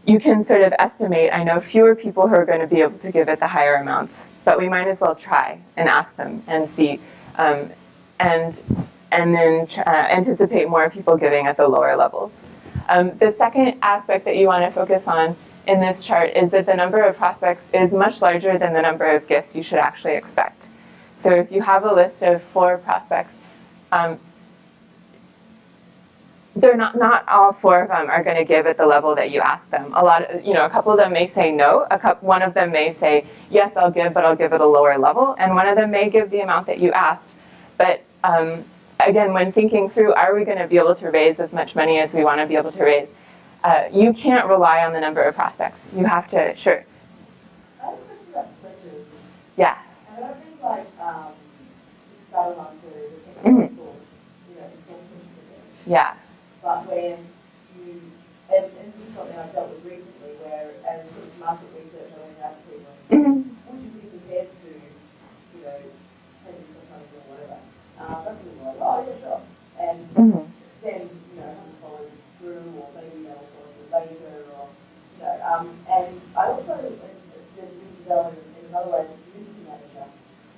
you can sort of estimate, I know fewer people who are going to be able to give at the higher amounts, but we might as well try and ask them and see. Um, and and then uh, anticipate more people giving at the lower levels. Um, the second aspect that you want to focus on in this chart is that the number of prospects is much larger than the number of gifts you should actually expect. So if you have a list of four prospects, um, they're not, not all four of them are going to give at the level that you ask them. A lot of, you know, a couple of them may say no, a couple, one of them may say, yes, I'll give, but I'll give at a lower level, and one of them may give the amount that you asked, but um, again, when thinking through, are we going to be able to raise as much money as we want to be able to raise, uh, you can't rely on the number of prospects. You have to, sure. I have a question about pledges. Yeah. And I think like, um, started on to the Mhm. you know, enforcement of it. Yeah. But when you, and, and this is something I've dealt with recently, where as sort of market research, I went out to people and would you be prepared to, you know, pay me some money or whatever? Uh, but people were like, oh, yeah, sure. And Mhm. then, you know, haven't followed through, or maybe they'll follow through later, or, you know, um, and I also, in, in, in, another way, as a community manager,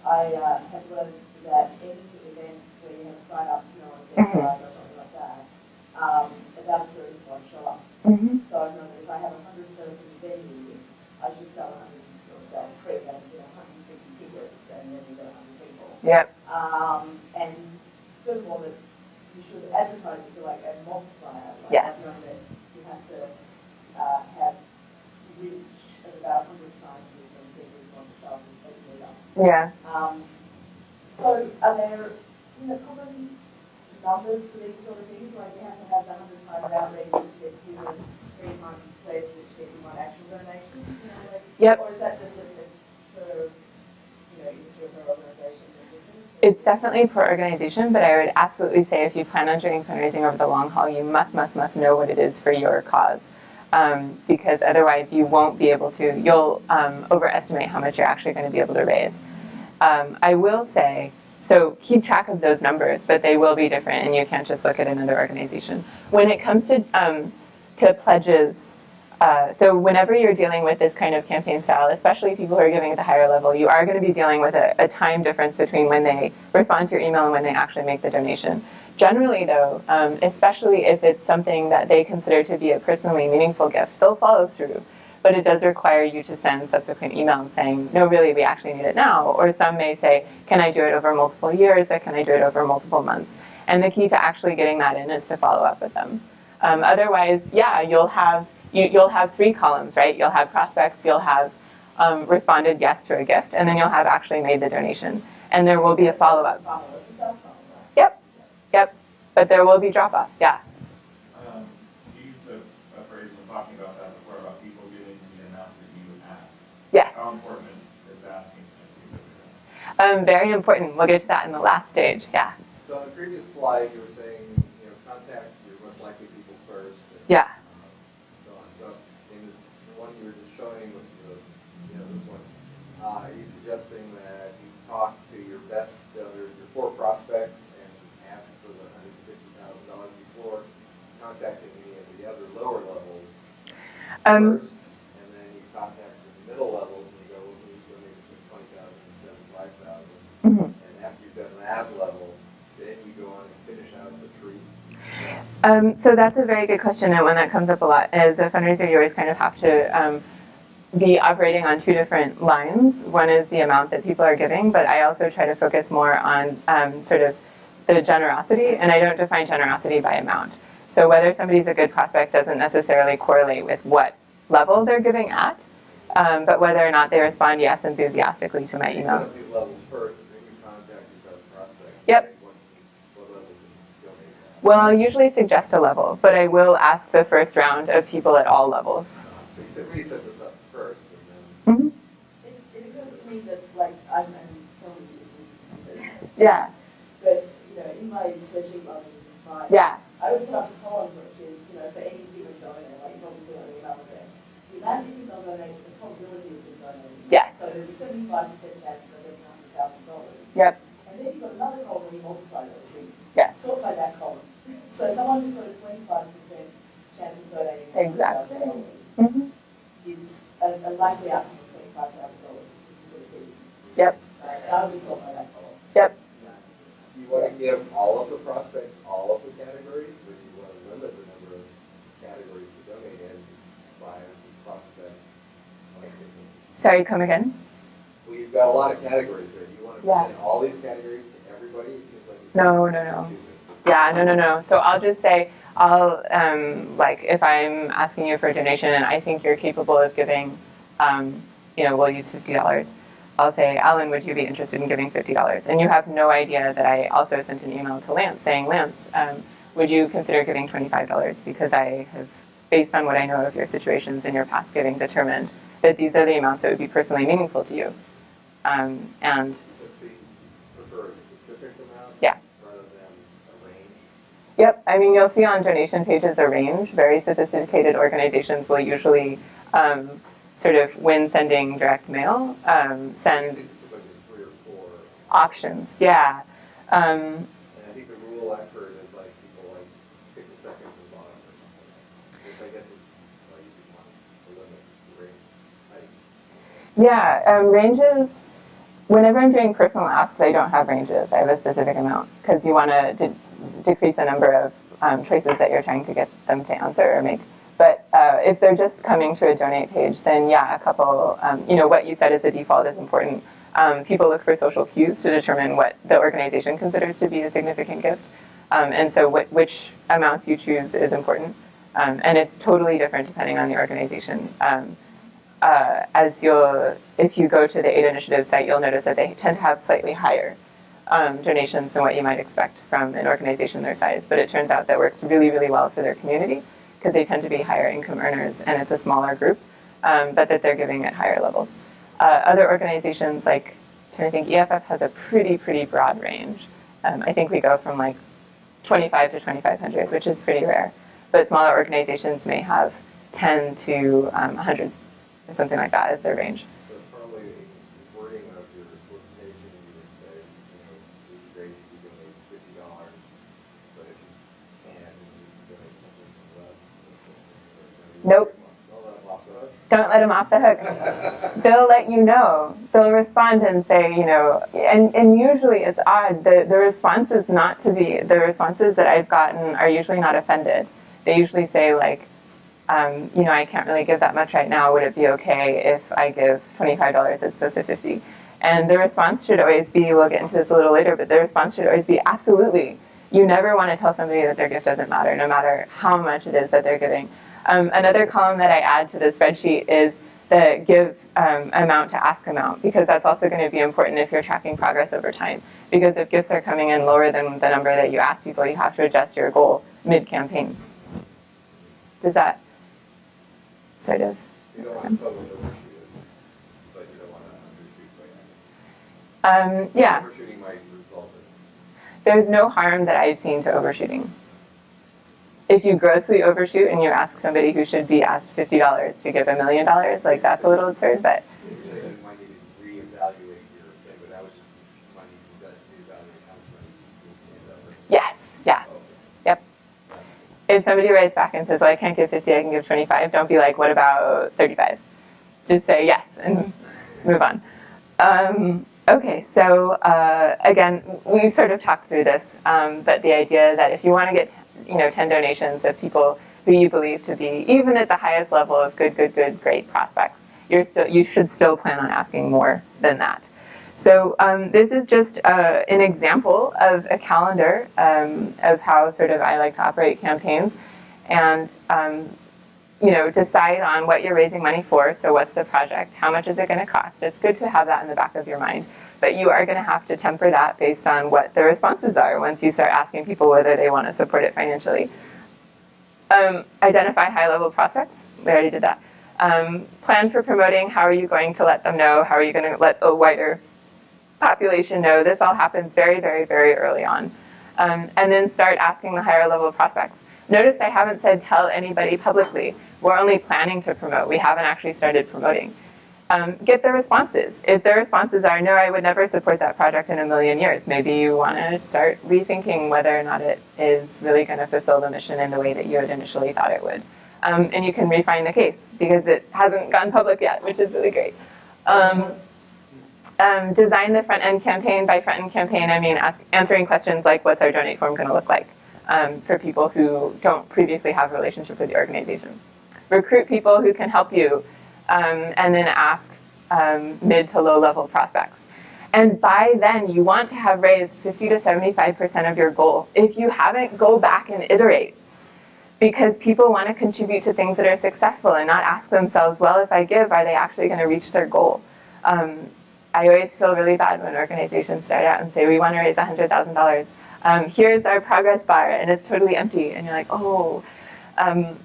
I, uh, have learned that any event where you have sign ups, you know, on um, about a third of them show up. Mm -hmm. So I know that if I have 100 shows in a venue, I should sell 100 or sell free, I you know, 150 tickets, and then you got 100 people. Yep. Um, and first of all, that you should advertise to like a multiplier. Like yes. I know that you have to uh, have reach at about 100 times as many people as want to show up. Yeah. Um, so are there, you know, common numbers for these sort of things? Like you have to have the hundred times outrage, which gets you the three times pledge, which gets you one actual donation? You know, like, Yep. Or is that just a, for, you know, your organizations? It's definitely per organization, but I would absolutely say if you plan on doing fundraising over the long haul, you must, must, must know what it is for your cause. Um, because otherwise you won't be able to, you'll um, overestimate how much you're actually going to be able to raise. Um, I will say, so keep track of those numbers, but they will be different and you can't just look at another organization. When it comes to, um, to pledges, uh, so whenever you're dealing with this kind of campaign style, especially people who are giving at the higher level, you are going to be dealing with a, a time difference between when they respond to your email and when they actually make the donation. Generally though, um, especially if it's something that they consider to be a personally meaningful gift, they'll follow through. But it does require you to send subsequent emails saying, no, really, we actually need it now. Or some may say, can I do it over multiple years or can I do it over multiple months? And the key to actually getting that in is to follow up with them. Um, otherwise, yeah, you'll have you, you'll have three columns, right? You'll have prospects, you'll have um, responded yes to a gift, and then you'll have actually made the donation. And there will be a follow-up. Follow-up, it's a sales funnel, right? Yep, yep. But there will be drop-off, yeah. Um, you used the a phrase when talking about that before, about people getting the amount that you ask. Yes. How important is, is asking a specific amount? Um, very important. We'll get to that in the last stage, yeah. So on the previous slide, you were saying, you know, contact your most likely people first. and, Yeah. um, So on, so in the one you were just showing with the, you know, this one, uh, are you suggesting that you talk to your best, donors, your four prospects and ask for the hundred and fifty thousand dollars before contacting any of the other lower levels Um, first? And then you contact the middle levels and you go, well, who's donating between twenty thousand and seventy-five mhm. And after you've done that level, then you go on and finish out the three. Um, so that's a very good question, and one that comes up a lot. As a fundraiser, you always kind of have to um, be operating on two different lines. One is the amount that people are giving, but I also try to focus more on um, sort of the generosity, and I don't define generosity by amount. So whether somebody's a good prospect doesn't necessarily correlate with what level they're giving at, um, but whether or not they respond yes enthusiastically to my email. At? Well, I'll usually suggest a level, but I will ask the first round of people at all levels. So you said, we set this up first, and then, Mhm. It, it occurs to me that, like, I'm, I'm telling you this is. Yeah. But, you know, in my spreadsheet, I mean, my. Yeah. I would set up a column which is, you know, for any given donor, like, you obviously on the email address. The amount of people donate, the probability of them donating. Yes. So there's a seventy-five percent chance of getting a hundred thousand dollars. Yep. And then you've got another column where you multiply those things. Yes. Sort by that column. So someone who's got a twenty-five percent chance of donating a Exactly. thousand dollars Mhm. is a, a likely outcome of twenty-five thousand dollars. Yep. That'll be solved by that column. Yep. do you want to give all of the prospects all of the categories, or do you want to limit the number of categories to donate in by prospect? Sorry, come again? Well, you've got a lot of categories there. Do you want to Yeah. present all these categories to everybody? It seems like. No, no, no. Yeah, no, no, no. So I'll just say, I'll, um, like, if I'm asking you for a donation and I think you're capable of giving, um, you know, we'll use $50. I'll say, Alan, would you be interested in giving $50? And you have no idea that I also sent an email to Lance saying, Lance, um, would you consider giving $25? Because I have, based on what I know of your situations and your past giving, determined that these are the amounts that would be personally meaningful to you. Um, and So so you prefer a specific amount? Yeah. Rather than a range? Yep, I mean, you'll see on donation pages a range. Very sophisticated organizations will usually um, sort of, when sending direct mail, um, send like three or four. options. Yeah. Um, I think the rule I've heard is like people like pick the second from the bottom or something. Which I guess is, like, you want to limit the range. Yeah, um, ranges. Whenever I'm doing personal asks, I don't have ranges. I have a specific amount because you want to decrease the number of um, choices that you're trying to get them to answer or make. But uh, if they're just coming to a donate page, then yeah, a couple, um, you know, what you said as a default is important. um, people look for social cues to determine what the organization considers to be a significant gift. Um, and so wh which amounts you choose is important. Um, and it's totally different depending on the organization. Um, uh, as you'll, if you go to the Ada Initiative site, you'll notice that they tend to have slightly higher um, donations than what you might expect from an organization their size. But it turns out that works really, really well for their community because they tend to be higher income earners and it's a smaller group, um, but that they're giving at higher levels. Uh, other organizations like, I think EFF has a pretty, pretty broad range. Um, I think we go from like 25 to 2,500, which is pretty rare. But smaller organizations may have 10 to um, 100, or something like that as their range. So probably the wording of your solicitation, you would say, you know, it would be great if you donate fifty dollars, but if you can, you donate something less. Nope. Don't let them off the hook. They'll let you know. They'll respond and say, you know, and, and usually it's odd. The, the responses not to be, the responses that I've gotten are usually not offended. They usually say like, um, you know, I can't really give that much right now. Would it be okay if I give $25 as opposed to 50? And the response should always be, we'll get into this a little later, but the response should always be absolutely. You never want to tell somebody that their gift doesn't matter, no matter how much it is that they're giving. Um, another column that I add to the spreadsheet is the give um, amount to ask amount, because that's also going to be important if you're tracking progress over time. Because if gifts are coming in lower than the number that you ask people, you have to adjust your goal mid-campaign. Does that sort of make sense? to totally overshoot it, but you don't want to undershoot by Um, yeah, Overshooting might result in there's no harm that I've seen to overshooting. If you grossly overshoot and you ask somebody who should be asked $50 to give a million dollars, like that's a little absurd, but yes, yeah. Yep. If somebody writes back and says, well, I can't give 50, I can give 25, don't be like, what about 35? Just say yes and move on. Um, okay, so uh, again, we sort of talked through this, um, but the idea that if you want to get, you know, 10 donations of people who you believe to be, even at the highest level of good, good, good, great prospects, you're still, you should still plan on asking more than that. So um, this is just uh, an example of a calendar um, of how sort of I like to operate campaigns and um, you know decide on what you're raising money for. So what's the project? How much is it going to cost? It's good to have that in the back of your mind. But you are going to have to temper that based on what the responses are once you start asking people whether they want to support it financially. Um, identify high-level prospects. We already did that. Um, plan for promoting. How are you going to let them know? How are you going to let the wider population know? This all happens very, very, very early on. Um, and then start asking the higher level prospects. Notice I haven't said tell anybody publicly. We're only planning to promote. We haven't actually started promoting. Um, get the responses. If the responses are, no, I would never support that project in a million years, maybe you want to start rethinking whether or not it is really going to fulfill the mission in the way that you had initially thought it would. Um, and you can refine the case because it hasn't gone public yet, which is really great. Um, um, design the front end campaign. By front end campaign, I mean ask, answering questions like, what's our donate form going to look like um, for people who don't previously have a relationship with the organization. Recruit people who can help you, um, and then ask um, mid to low level prospects. And by then, you want to have raised 50 to 75% of your goal. If you haven't, go back and iterate. Because people want to contribute to things that are successful and not ask themselves, well, if I give, are they actually going to reach their goal? Um, I always feel really bad when organizations start out and say, we want to raise $100,000. Um, here's our progress bar, and it's totally empty. And you're like, oh, um,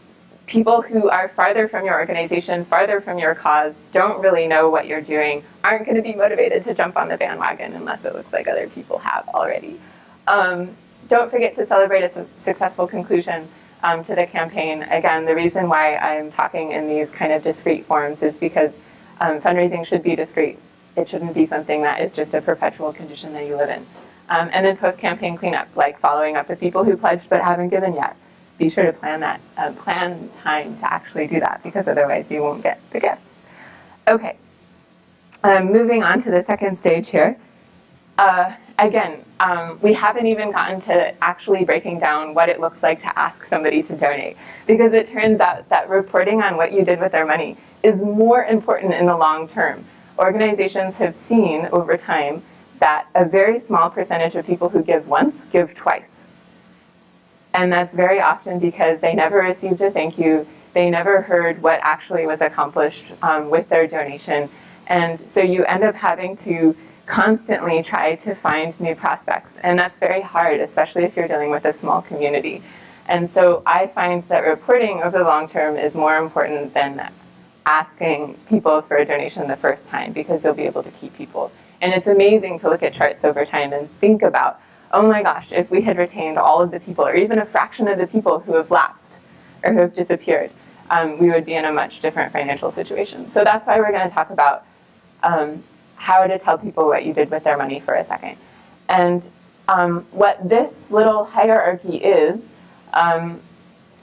people who are farther from your organization, farther from your cause, don't really know what you're doing, aren't going to be motivated to jump on the bandwagon unless it looks like other people have already. Um, don't forget to celebrate a su successful conclusion um, to the campaign. Again, the reason why I'm talking in these kind of discrete forms is because um, fundraising should be discrete. It shouldn't be something that is just a perpetual condition that you live in. Um, and then post-campaign cleanup, like following up with people who pledged but haven't given yet. Be sure to plan that, uh, plan time to actually do that because otherwise you won't get the gifts. Okay, um, moving on to the second stage here. Uh, again, um, we haven't even gotten to actually breaking down what it looks like to ask somebody to donate because it turns out that reporting on what you did with their money is more important in the long term. organizations have seen over time that a very small percentage of people who give once give twice. And that's very often because they never received a thank you, they never heard what actually was accomplished um, with their donation. And so you end up having to constantly try to find new prospects. And that's very hard, especially if you're dealing with a small community. And so I find that reporting over the long term is more important than asking people for a donation the first time because you'll be able to keep people. And it's amazing to look at charts over time and think about, oh my gosh, if we had retained all of the people or even a fraction of the people who have lapsed or who have disappeared, um, we would be in a much different financial situation. So that's why we're going to talk about um, how to tell people what you did with their money for a second. And um, what this little hierarchy is, um,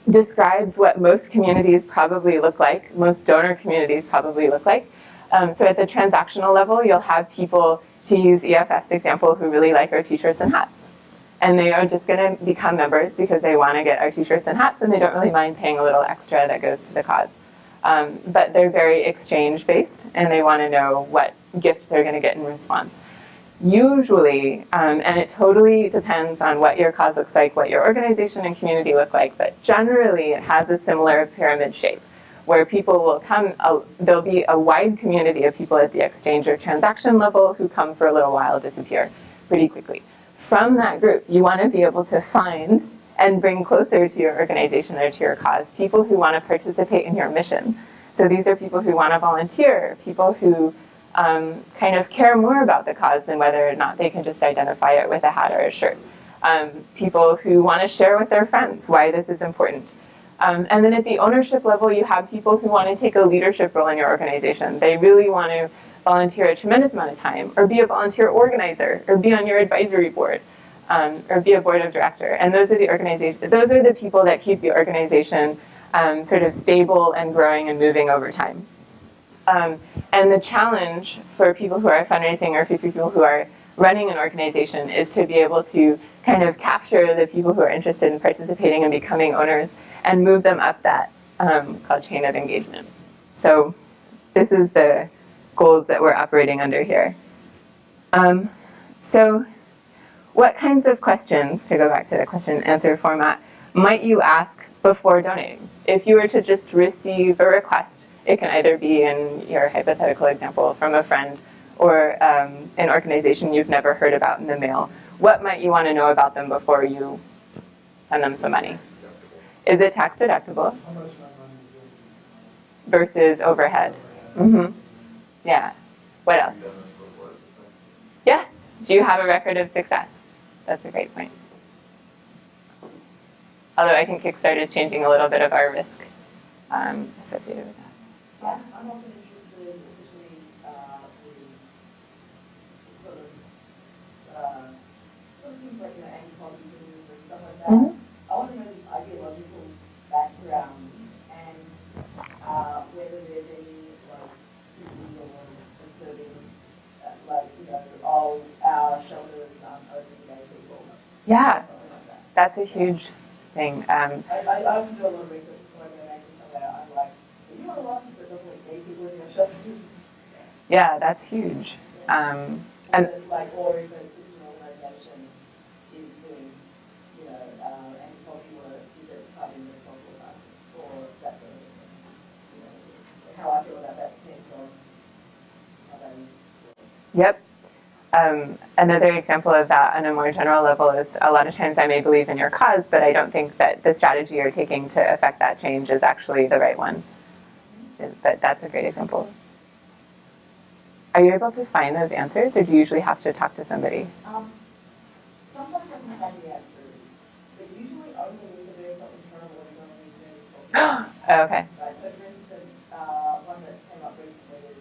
describes what most communities probably look like, most donor communities probably look like. Um, so at the transactional level, you'll have people, to use EFF's example, who really like our t-shirts and hats. And they are just going to become members because they want to get our t-shirts and hats and they don't really mind paying a little extra that goes to the cause. Um, but they're very exchange based and they want to know what gift they're going to get in response. Usually, um, and it totally depends on what your cause looks like, what your organization and community look like, but generally it has a similar pyramid shape where people will come, uh, there'll be a wide community of people at the exchange or transaction level who come for a little while, disappear pretty quickly. From that group, you want to be able to find and bring closer to your organization or to your cause people who want to participate in your mission. So these are people who want to volunteer, people who um, kind of care more about the cause than whether or not they can just identify it with a hat or a shirt. Um, people who want to share with their friends why this is important. Um, and then at the ownership level, you have people who want to take a leadership role in your organization. They really want to volunteer a tremendous amount of time, or be a volunteer organizer, or be on your advisory board, um, or be a board of director. And those are the organization, those are the people that keep the organization um, sort of stable and growing and moving over time. Um, and the challenge for people who are fundraising or for people who are running an organization is to be able to kind of capture the people who are interested in participating and becoming owners and move them up that um, called chain of engagement. So this is the goals that we're operating under here. Um, so what kinds of questions, to go back to the question answer format, might you ask before donating? If you were to just receive a request it can either be in your hypothetical example from a friend or um, an organization you've never heard about in the mail. What might you want to know about them before you send them some money? Is it tax deductible? Versus overhead. Mm -hmm. Yeah. What else? Yes. Do you have a record of success? That's a great point. Although I think Kickstarter is changing a little bit of our risk um, associated with that. I'm, I'm often interested, especially uh, with sort of, uh, sort of things like you know anti-poverty and stuff like that. Mm -hmm. I want to know the ideological background and uh, whether there's any like illegal or disturbing, uh, like you know, all our shelters aren't open to gay people. Yeah, like that. that's a huge thing. Um, I, I, I do a lot of research when I'm going to somewhere. I'm like, are you on a license yeah, that's huge. Um, and like, or if an organization is doing, you know, uh, anti-poverty work, is it part of the or that sort of thing. You know, how I feel about that depends on how they. Yep. Um, another example of that on a more general level is a lot of times I may believe in your cause, but I don't think that the strategy you're taking to affect that change is actually the right one. But that's a great example. Are you able to find those answers, or do you usually have to talk to somebody? Um, sometimes I can find the answers, but usually only when doing something terrible and you need to oh, okay. Right, so for instance, uh, one that came up recently is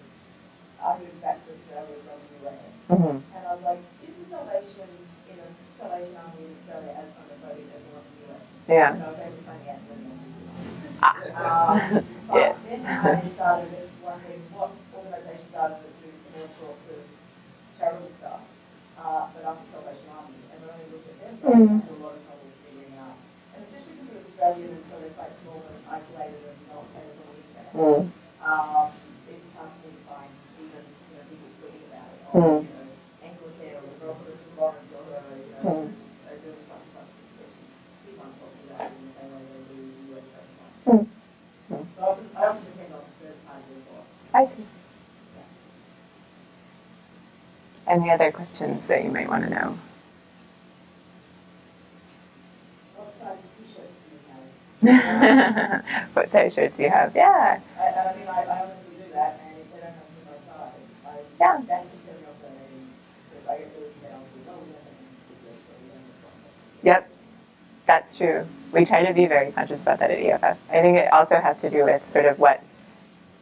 I moved back to Australia from the US, mm -hmm. and I was like, is the Salvation in a Salvation Army in Australia as homophobic as one in the US? Yeah. And I was able to find the answer in the Ah. Um, but [laughs] yeah. then I started wondering what organizations are that do all sorts of charitable stuff, uh, but the Salvation Army, and when I look at their site, mm. I have a lot of trouble figuring out, and especially because they're Australian and so they're quite small and isolated and not as the internet. Mm. Um, it's hard for me to find even you know, you Hmm. know, restaurants. Hmm. Hmm. So I often, I often depend on third party reports. I see. Any other questions that you might want to know? [laughs] What size t-shirts do you have? what size shirts do you have? Yeah. I, I mean, I, I honestly do that, and if they don't come to my size, I, Yeah. that can turn me off the meeting, because I get really down to, oh, we don't have any t-shirts, or we don't have Yep. That's true. We try to be very conscious about that at EFF. I think it also has to do with sort of what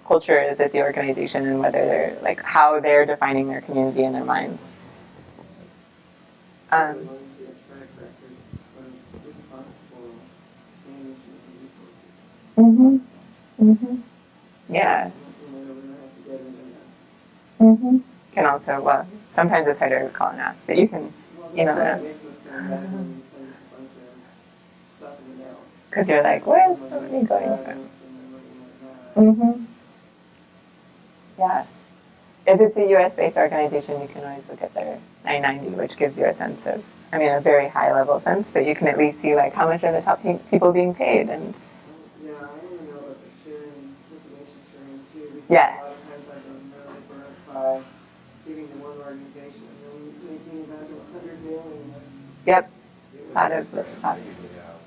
culture is at the organization and whether they're like how they're defining their community in their minds. Um, mhm. Mhm. Yeah. Mhm. Can also well sometimes it's harder to call and ask, but you can that. us feel bad when we send a bunch of stuff in the mail. Because you're like where's the money going from? Mhm. Yeah. If it's a US based organization, you can always look at their 990, which gives you a sense of, I mean, a very high level sense, but you can at least see like how much are the top pe- people being paid and Yeah, I to know about the sharing, information sharing too. because Yes. A lot of times I don't know by giving to one organization and then making it out to a hundred million. Yep, Out of the spots. figuring out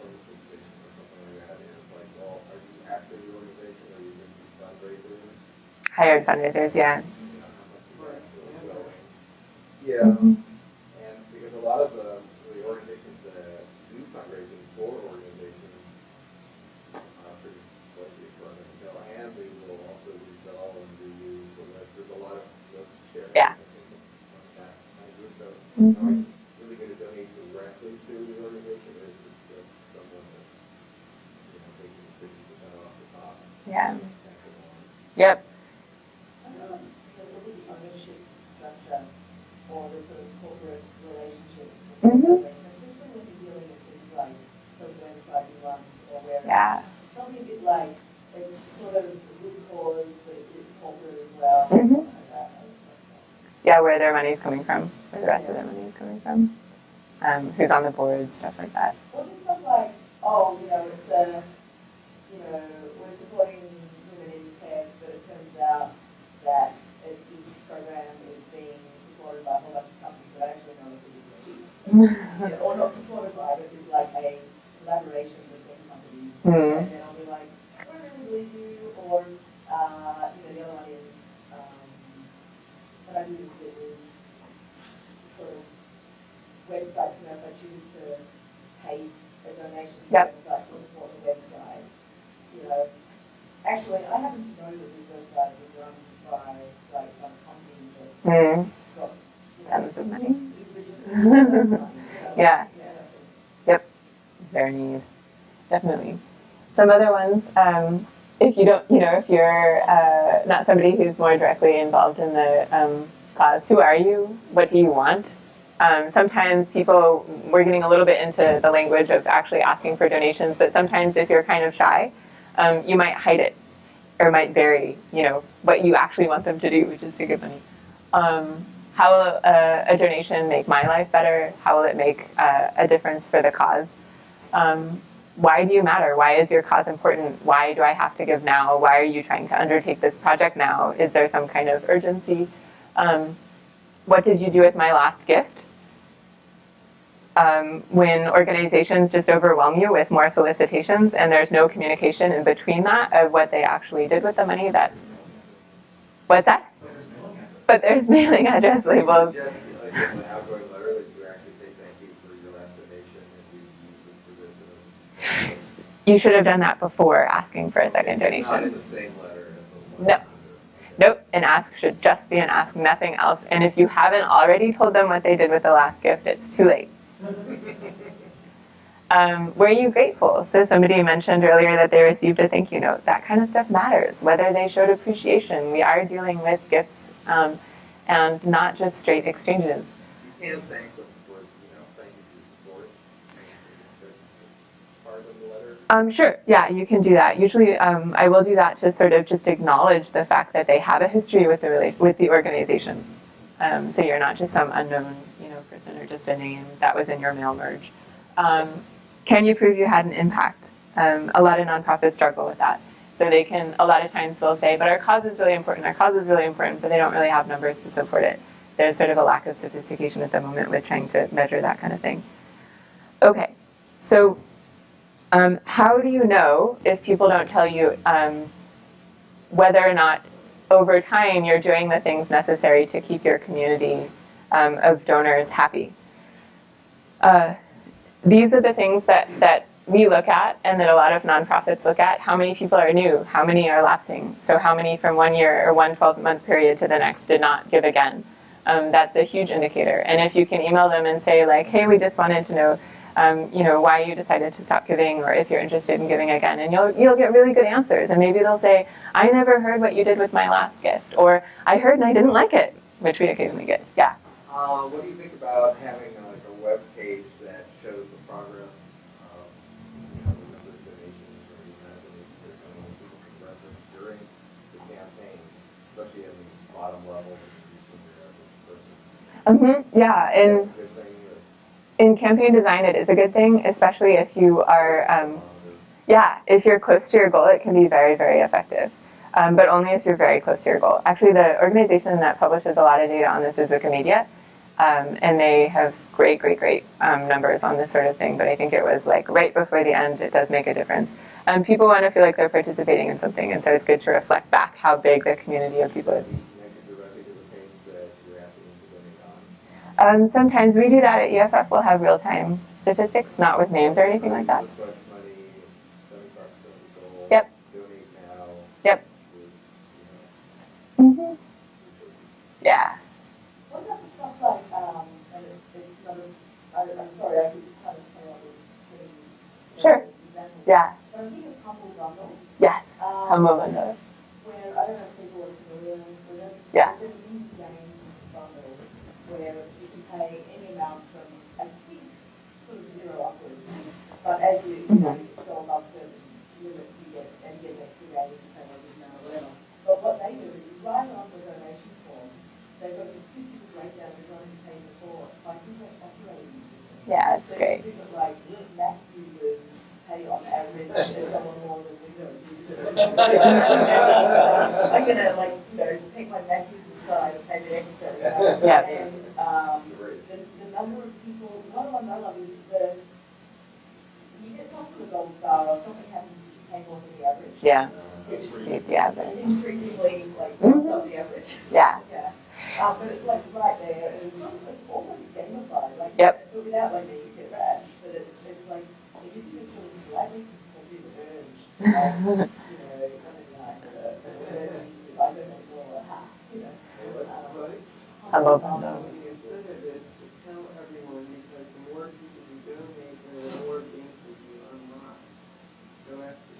services station or something like that, and it's like, well, are you actually the organization, or are you just a fundraiser? Hired fundraisers, yeah. You know, how much is Right. actually going? Yeah, Mhm. and because a lot of the, the organizations that do fundraising for organizations, uh, pretty slightly for them, you know, and will also and reuse the list, there's a lot of sharing. Yeah. I think, on that kind of group, so, Mhm. are you really gonna donate directly to the organization, or is this just someone that's, you know, taking sixty percent off the top? Yeah. and passing on? Yep. I don't know, the look at the ownership structure or the sort of corporate relationships of the Mhm. organization, especially when you're dealing with things like social enterprise runs or where Yeah. it's something a bit like, it's sort of a good cause, but it's, it's corporate as well, Mhm. something like that. I would say. Yeah, where their money's coming from, where the rest of their money is coming from, um, who's on the board, stuff like that. Or just stuff like, oh, you know, it's a, you know, we're supporting women in tech, but it turns out that it, this program is being supported by a whole bunch of companies that actually know it's a cheap. Yeah, or not supported by, but is like a collaboration between companies. Hmm. And then I'll be like, I really believe you, or, uh, you know, the other one is, um, what I do is with sort of websites, you know, if I choose to pay a donation to the website to support the website, you know, actually, I happen to know that this website is run by, like, some company that's Hmm. got, you know, of money. [laughs] Yeah. Yep. Their need, definitely. Some other ones, um, if you don't, you know, if you're uh, not somebody who's more directly involved in the um, cause, who are you? What do you want? Um, sometimes people, we're getting a little bit into the language of actually asking for donations, but sometimes if you're kind of shy, um, you might hide it or might bury, you know, what you actually want them to do, which is to give money. Um, how will a, a donation make my life better? How will it make uh, a difference for the cause? Um, why do you matter? Why is your cause important? Why do I have to give now? Why are you trying to undertake this project now? Is there some kind of urgency? Um, what did you do with my last gift? Um, when organizations just overwhelm you with more solicitations and there's no communication in between that of what they actually did with the money, that what's that? But there's mailing address labels. Just, like, in outgoing letter, that you actually say thank you for your last donation, and we use it for this, and this. You should have done that before asking for a second Not in donation. the same letter as the. No. Nope, an ask should just be an ask, nothing else. And if you haven't already told them what they did with the last gift, it's too late. [laughs] Um, were you grateful? So somebody mentioned earlier that they received a thank you note. That kind of stuff matters. Whether they showed appreciation, we are dealing with gifts um, and not just straight exchanges. You can thank them for, you know, thank you for your support. Part of the letter, Um, sure, yeah, you can do that. Usually, um, I will do that to sort of just acknowledge the fact that they have a history with the with the organization. Um, so you're not just some unknown, you know, person or just a name that was in your mail merge. Um, can you prove you had an impact? Um, a lot of nonprofits struggle with that. So they can, a lot of times they'll say, but our cause is really important, our cause is really important, but they don't really have numbers to support it. There's sort of a lack of sophistication at the moment with trying to measure that kind of thing. Okay, so um, how do you know if people don't tell you um, whether or not over time you're doing the things necessary to keep your community um, of donors happy? Uh, these are the things that, that we look at and that a lot of nonprofits look at. How many people are new? How many are lapsing? So how many from one year or one 12-month period to the next did not give again? Um, that's a huge indicator. And if you can email them and say like, hey, we just wanted to know um, you know, why you decided to stop giving or if you're interested in giving again. And you'll, you'll get really good answers. And maybe they'll say, I never heard what you did with my last gift. Or I heard and I didn't like it, which we occasionally get. Yeah. Uh, what do you think about having like a web page that shows the progress of you know, the number of donations or the amount of donations that come in, people can reference during the campaign, especially at the bottom level, when you're reaching your average person? hmm Yeah. And in campaign design, it is a good thing, especially if you are, um, yeah, if you're close to your goal, it can be very, very effective. Um, but only if you're very close to your goal. Actually, the organization that publishes a lot of data on this is Wikimedia. Um, and they have great, great, great um, numbers on this sort of thing. But I think it was like right before the end, it does make a difference. Um, people want to feel like they're participating in something, and so it's good to reflect back how big the community of people is. Be connected directly to the page that you're asking them to donate on. Um, sometimes we do that at EFF. We'll have real-time statistics, not with names or anything like that. This much money, seventy-five percent of the goal. Yep. Yep. Was, you know, hmm Yeah. What about the stuff like, um, and it's, it's kind of, I, I'm sorry, I keep kind of playing on with getting. Sure. Yeah. But I'm thinking of Humble Bundle. Yes. Um, Humble bundle. Where, I don't know if people are familiar with it. Yeah. It's an indie games bundle where you can pay any amount from, I think, sort of zero upwards. But as you, you know, go above certain limits, you get, and get an extra game, you can pay what it is now or whatever. But what they do is you write on the donation form, they've got a statistical breakdown of what you paid before, by things like operating system. Yeah, it's So great. you think of like Mac users pay on average [laughs] a dollar more than Windows [laughs] users. [laughs] I'm gonna like, you know, take my Mac user side and pay the extra. you know? Yep. And, um, It's a race. the, the number of people, one of them I love is the, you get some sort of gold star something happens you pay more than the average. Yeah. Which Beat the average. increasingly like Mhm. the average. Yeah. Yeah, um, but it's like right there, and it's, it's almost gamified, like. Yep. But without like making it rash, but it's, it's like, it you this sort of slightly competitive urge, [laughs] like, you know, coming like, I don't know, more, ha, you know. Hey, what's the buddy? Humble Um. The incentive is to tell everyone because the more people you donate, the more games that you unlock. So after Oh, there yeah, are that's levels it, of yeah, that's the one. numbers of donations. Yeah, before I'm not a you gamer, so I have don't a actually great do it, but I just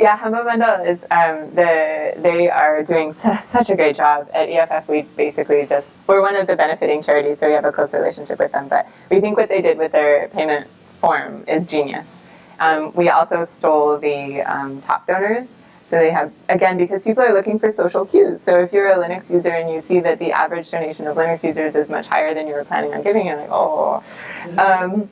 Yeah, Humble Bundle is um, the they are doing su- [laughs] such a great job at EFF. We basically just we're one of the benefiting charities, so we have a close relationship with them. But we think what they did with their payment form is genius. Um, we also stole the um, top donors. So they have again because people are looking for social cues. So if you're a Linux user and you see that the average donation of Linux users is much higher than you were planning on giving, you're like, oh. Um,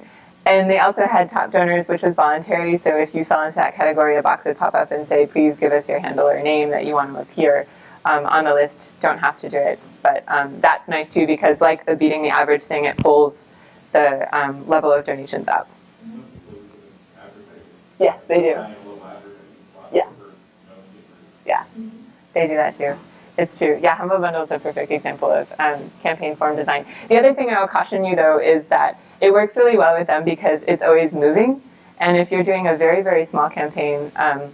and they also had top donors, which was voluntary. So if you fell into that category, a box would pop up and say, please give us your handle or name that you want to appear um, on the list. Don't have to do it. But um, that's nice too because like the beating the average thing, it pulls the um, level of donations up. Some people use it as advertising. Yes, they do. Buying a little advertising spot Yeah. for, different They do that too. It's true. Yeah, Humble Bundle is a perfect example of um, campaign form design. The other thing I will caution you though is that it works really well with them because it's always moving. And if you're doing a very, very small campaign, um,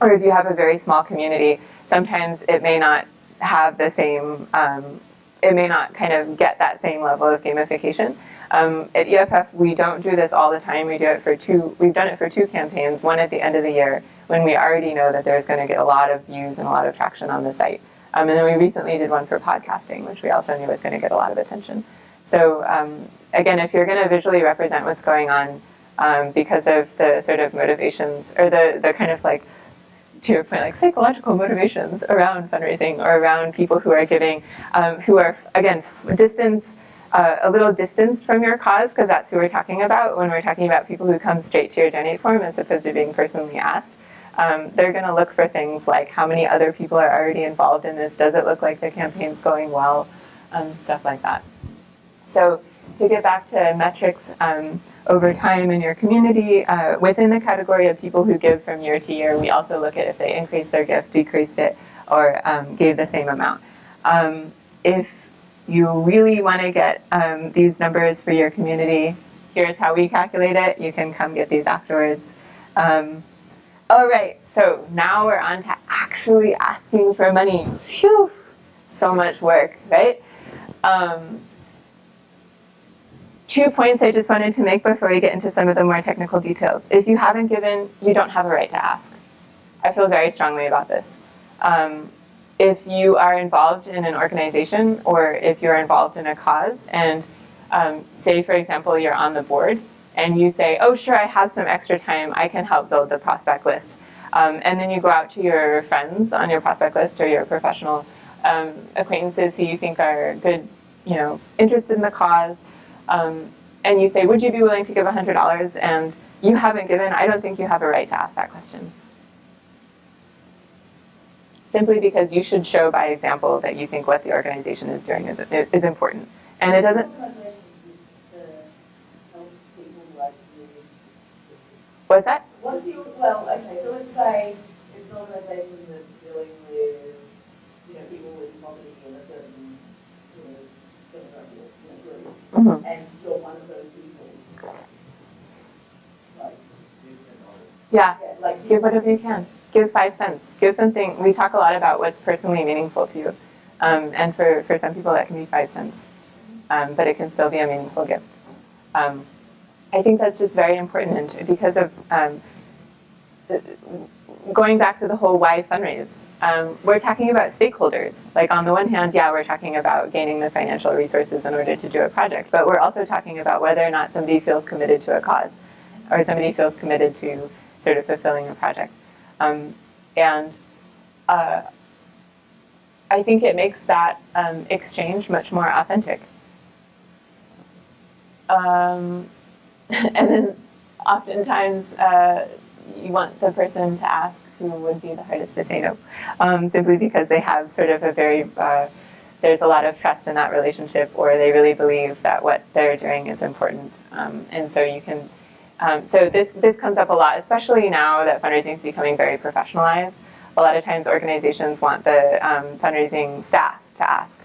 or if you have a very small community, sometimes it may not have the same, um, it may not kind of get that same level of gamification. Um, at EFF, we don't do this all the time. We do it for two, we've done it for two campaigns, one at the end of the year when we already know that there's going to get a lot of views and a lot of traction on the site. Um, and then we recently did one for podcasting, which we also knew was going to get a lot of attention. So um, again, if you're going to visually represent what's going on um, because of the sort of motivations or the, the kind of like, to your point, like psychological motivations around fundraising or around people who are giving, um, who are, again, distance, uh, a little distanced from your cause, because that's who we're talking about when we're talking about people who come straight to your donate form as opposed to being personally asked. Um, they're going to look for things like how many other people are already involved in this, does it look like the campaign's going well, um, stuff like that. So to get back to metrics um, over time in your community, uh, within the category of people who give from year to year, we also look at if they increased their gift, decreased it, or um, gave the same amount. Um, if you really want to get um, these numbers for your community, here's how we calculate it. You can come get these afterwards. Um, all right, so now we're on to actually asking for money. Phew, so much work, right? Um, two points I just wanted to make before we get into some of the more technical details. If you haven't given, you don't have a right to ask. I feel very strongly about this. Um, if you are involved in an organization or if you're involved in a cause and um, say, for example, you're on the board and you say, oh, sure, I have some extra time, I can help build the prospect list. Um, and then you go out to your friends on your prospect list or your professional um, acquaintances who you think are good, you know, interested in the cause, um, and you say, would you be willing to give $100? And you haven't given, I don't think you have a right to ask that question. Simply because you should show by example that you think what the organization is doing is, is important. And it doesn't, Organizations is to help people like you. What's that? What if you, well, okay, so let's say it's an organization that's dealing with, you know, people with poverty in a certain, you know, demographic, you know, group, Mhm. and you're one of those people. Like, Yeah, yeah, like. give whatever you can. Give five cents. Give something, we talk a lot about what's personally meaningful to you. Um, and for, for some people that can be five cents. Um, but it can still be a meaningful gift. Um, I think that's just very important because of um, going back to the whole why fundraise. Um, we're talking about stakeholders. Like on the one hand, yeah, we're talking about gaining the financial resources in order to do a project, but we're also talking about whether or not somebody feels committed to a cause or somebody feels committed to sort of fulfilling a project. Um, and uh, I think it makes that um, exchange much more authentic. Um, [laughs] and then oftentimes uh, you want the person to ask who would be the hardest to say no, um, simply because they have sort of a very, uh, there's a lot of trust in that relationship or they really believe that what they're doing is important. Um, and so you can, um, so this, this comes up a lot, especially now that fundraising is becoming very professionalized. A lot of times organizations want the um, fundraising staff to ask,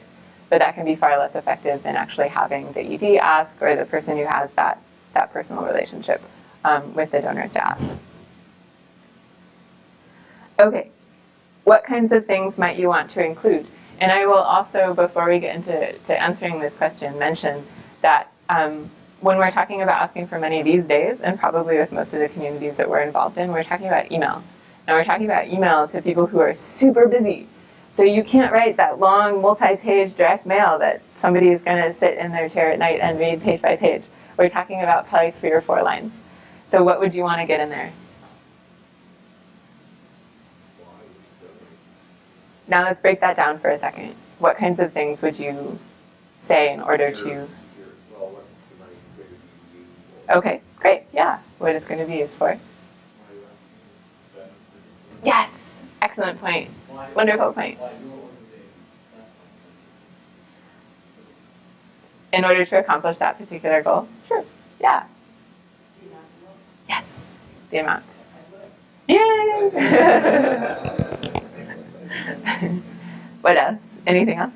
but that can be far less effective than actually having the ED ask or the person who has that, that personal relationship um, with the donors to ask. Okay, what kinds of things might you want to include? And I will also, before we get into to answering this question, mention that um, when we're talking about asking for money these days, and probably with most of the communities that we're involved in, we're talking about email. And we're talking about email to people who are super busy. So you can't write that long multi-page direct mail that somebody is going to sit in their chair at night and read page by page. We're talking about probably three or four lines. So what would you want to get in there? Now let's break that down for a second. What kinds of things would you say in order to... Your- Well, what the money's going to be used for. Okay, great, yeah. What it's going to be used for. Yes, excellent point. Wonderful point. Why your organization? In order to accomplish that particular goal? Sure, yeah, yes, the amount. Yay! [laughs] what else? Anything else?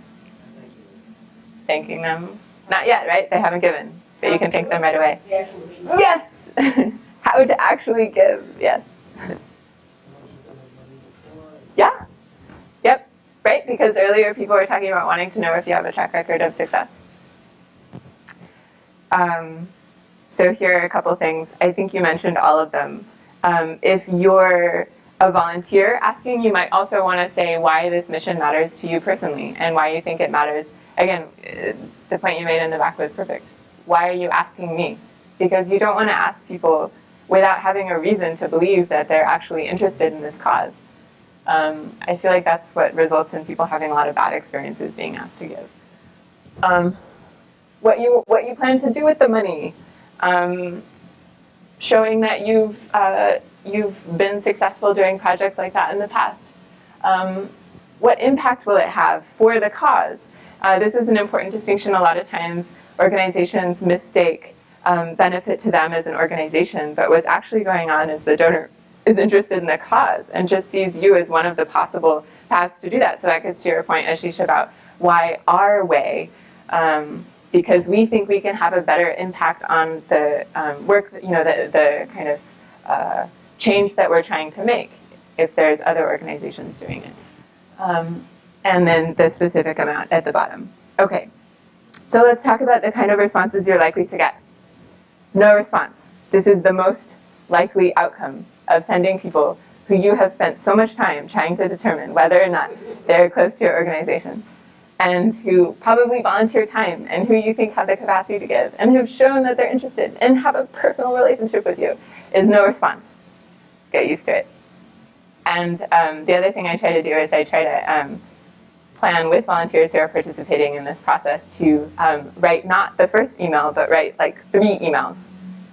Thanking them? Not yet, right? They haven't given, but you can thank them right away. The actual issue. Yes! [laughs] How to actually give, yes. [laughs] Yeah. Yep. Right? Because earlier people were talking about wanting to know if you have a track record of success. Um, so here are a couple things. I think you mentioned all of them. Um, if you're, a volunteer asking, you might also want to say why this mission matters to you personally and why you think it matters. Again, uh, the point you made in the back was perfect. Why are you asking me? Because you don't want to ask people without having a reason to believe that they're actually interested in this cause. Um, I feel like that's what results in people having a lot of bad experiences being asked to give. Um, what you what you plan to do with the money, um, showing that you've uh, you've been successful doing projects like that in the past. Um, what impact will it have for the cause? Uh, this is an important distinction. A lot of times organizations mistake um, benefit to them as an organization, but what's actually going on is the donor is interested in the cause and just sees you as one of the possible paths to do that. So that gets to your point, Ashish, about why our way, um, because we think we can have a better impact on the um, work, you know, the, the kind of uh, change that we're trying to make if there's other organizations doing it. Um, and then the specific amount at the bottom. Okay, so let's talk about the kind of responses you're likely to get. No response. This is the most likely outcome of sending people who you have spent so much time trying to determine whether or not they're close to your organization and who probably volunteer time and who you think have the capacity to give and who've shown that they're interested and have a personal relationship with you is no response. Get used to it. And um, the other thing I try to do is I try to um, plan with volunteers who are participating in this process to um, write not the first email, but write like three emails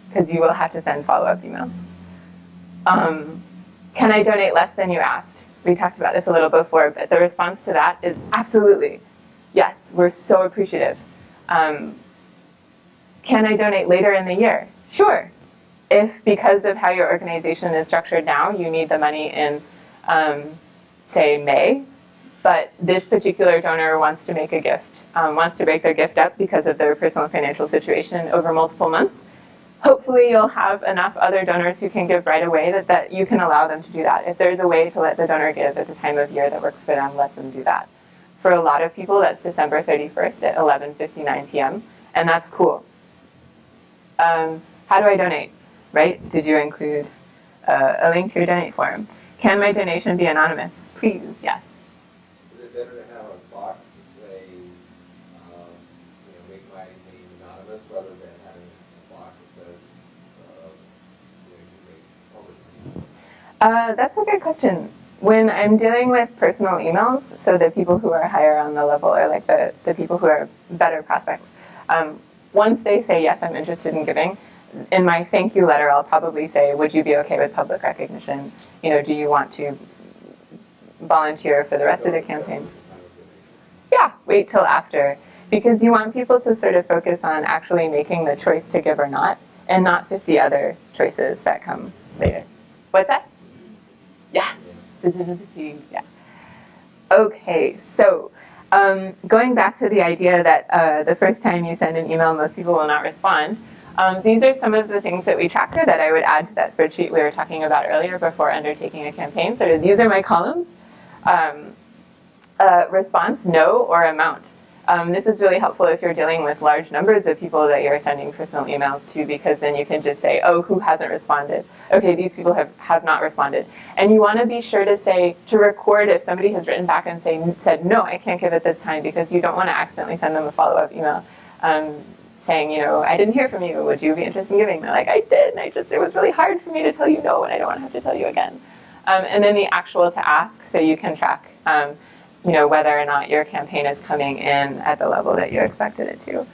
because you will have to send follow-up emails. Um, can I donate less than you asked? We talked about this a little before, but the response to that is absolutely. Yes, we're so appreciative. Um, can I donate later in the year? Sure. If because of how your organization is structured now, you need the money in, um, say, May, but this particular donor wants to make a gift, um, wants to break their gift up because of their personal financial situation over multiple months, hopefully you'll have enough other donors who can give right away that, that you can allow them to do that. If there's a way to let the donor give at the time of year that works for them, let them do that. For a lot of people, that's December 31st at 11.59 p.m., and that's cool. Um, how do I donate, right? Did you include uh, a link to your donate form? Can my donation be anonymous? Please, yes. Is it better to have a box to say, um, you know, make my name anonymous rather than having a box that says, uh, you know, you make public? Uh, that's a good question. When I'm dealing with personal emails, so the people who are higher on the level or like the, the people who are better prospects, um, once they say, yes, I'm interested in giving, in my thank you letter, I'll probably say, would you be okay with public recognition? You know, do you want to volunteer for the rest of the campaign? Yeah, wait till after. Because you want people to sort of focus on actually making the choice to give or not, and not 50 other choices that come later. What's that? Yeah, yeah. Okay, so um, going back to the idea that uh, the first time you send an email, most people will not respond. Um, these are some of the things that we track that I would add to that spreadsheet we were talking about earlier before undertaking a campaign. So these are my columns. Um, uh, response, no, or amount. Um, this is really helpful if you're dealing with large numbers of people that you're sending personal emails to because then you can just say, oh, who hasn't responded? Okay, these people have, have not responded. And you want to be sure to say, to record if somebody has written back and say, said, no, I can't give it this time because you don't want to accidentally send them a follow-up email. Um, saying, you know, I didn't hear from you. Would you be interested in giving? They're like, I did. And I just, it was really hard for me to tell you no, and I don't want to have to tell you again. Um, and then the actual to ask, so you can track, um, you know, whether or not your campaign is coming in at the level that you expected it to.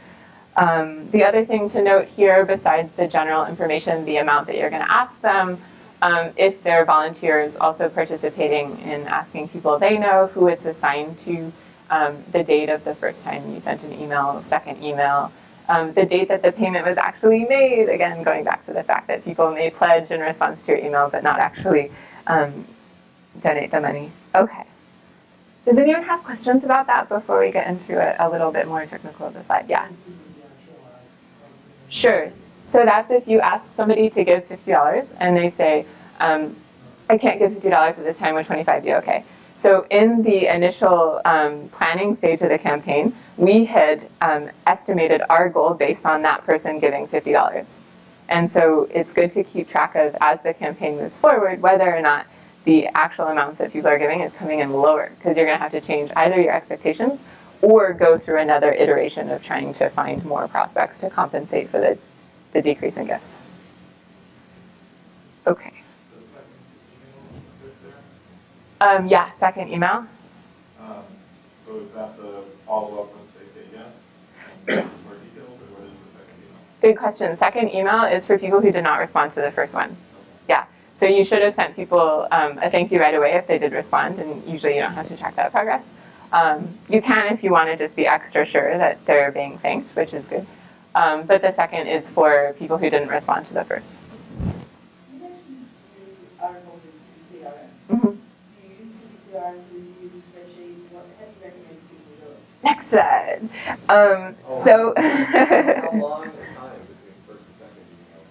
Um, the other thing to note here, besides the general information, the amount that you're going to ask them, um, if they're volunteers also participating in asking people they know, who it's assigned to, um, the date of the first time you sent an email, second email, um, the date that the payment was actually made, again, going back to the fact that people may pledge in response to your email but not actually um, donate the money. Okay. Does anyone have questions about that before we get into it a little bit more technical of the slide? Yeah. Sure. So that's if you ask somebody to give $50 and they say, um, I can't give $50 at this time, would 25 be okay? So in the initial um, planning stage of the campaign, we had um, estimated our goal based on that person giving $50. And so it's good to keep track of, as the campaign moves forward, whether or not the actual amounts that people are giving is coming in lower because you're going to have to change either your expectations or go through another iteration of trying to find more prospects to compensate for the, the decrease in gifts. Okay. The second email bit there, Um, yeah, second email. um, so is that the follow-up once they say yes? More details, or what is the second email? Good question. Second email is for people who did not respond to the first one. Yeah. So you should have sent people um, a thank you right away if they did respond, and usually you don't have to track that progress. Um, you can if you want to just be extra sure that they're being thanked, which is good. Um, but the second is for people who didn't respond to the first. You mentioned you are involved in CiviCRM. Do you use CiviCRM, do you use a spreadsheet, how do you recommend people do it? Next slide. Um, so. [laughs] [laughs] How long a time between first and second email?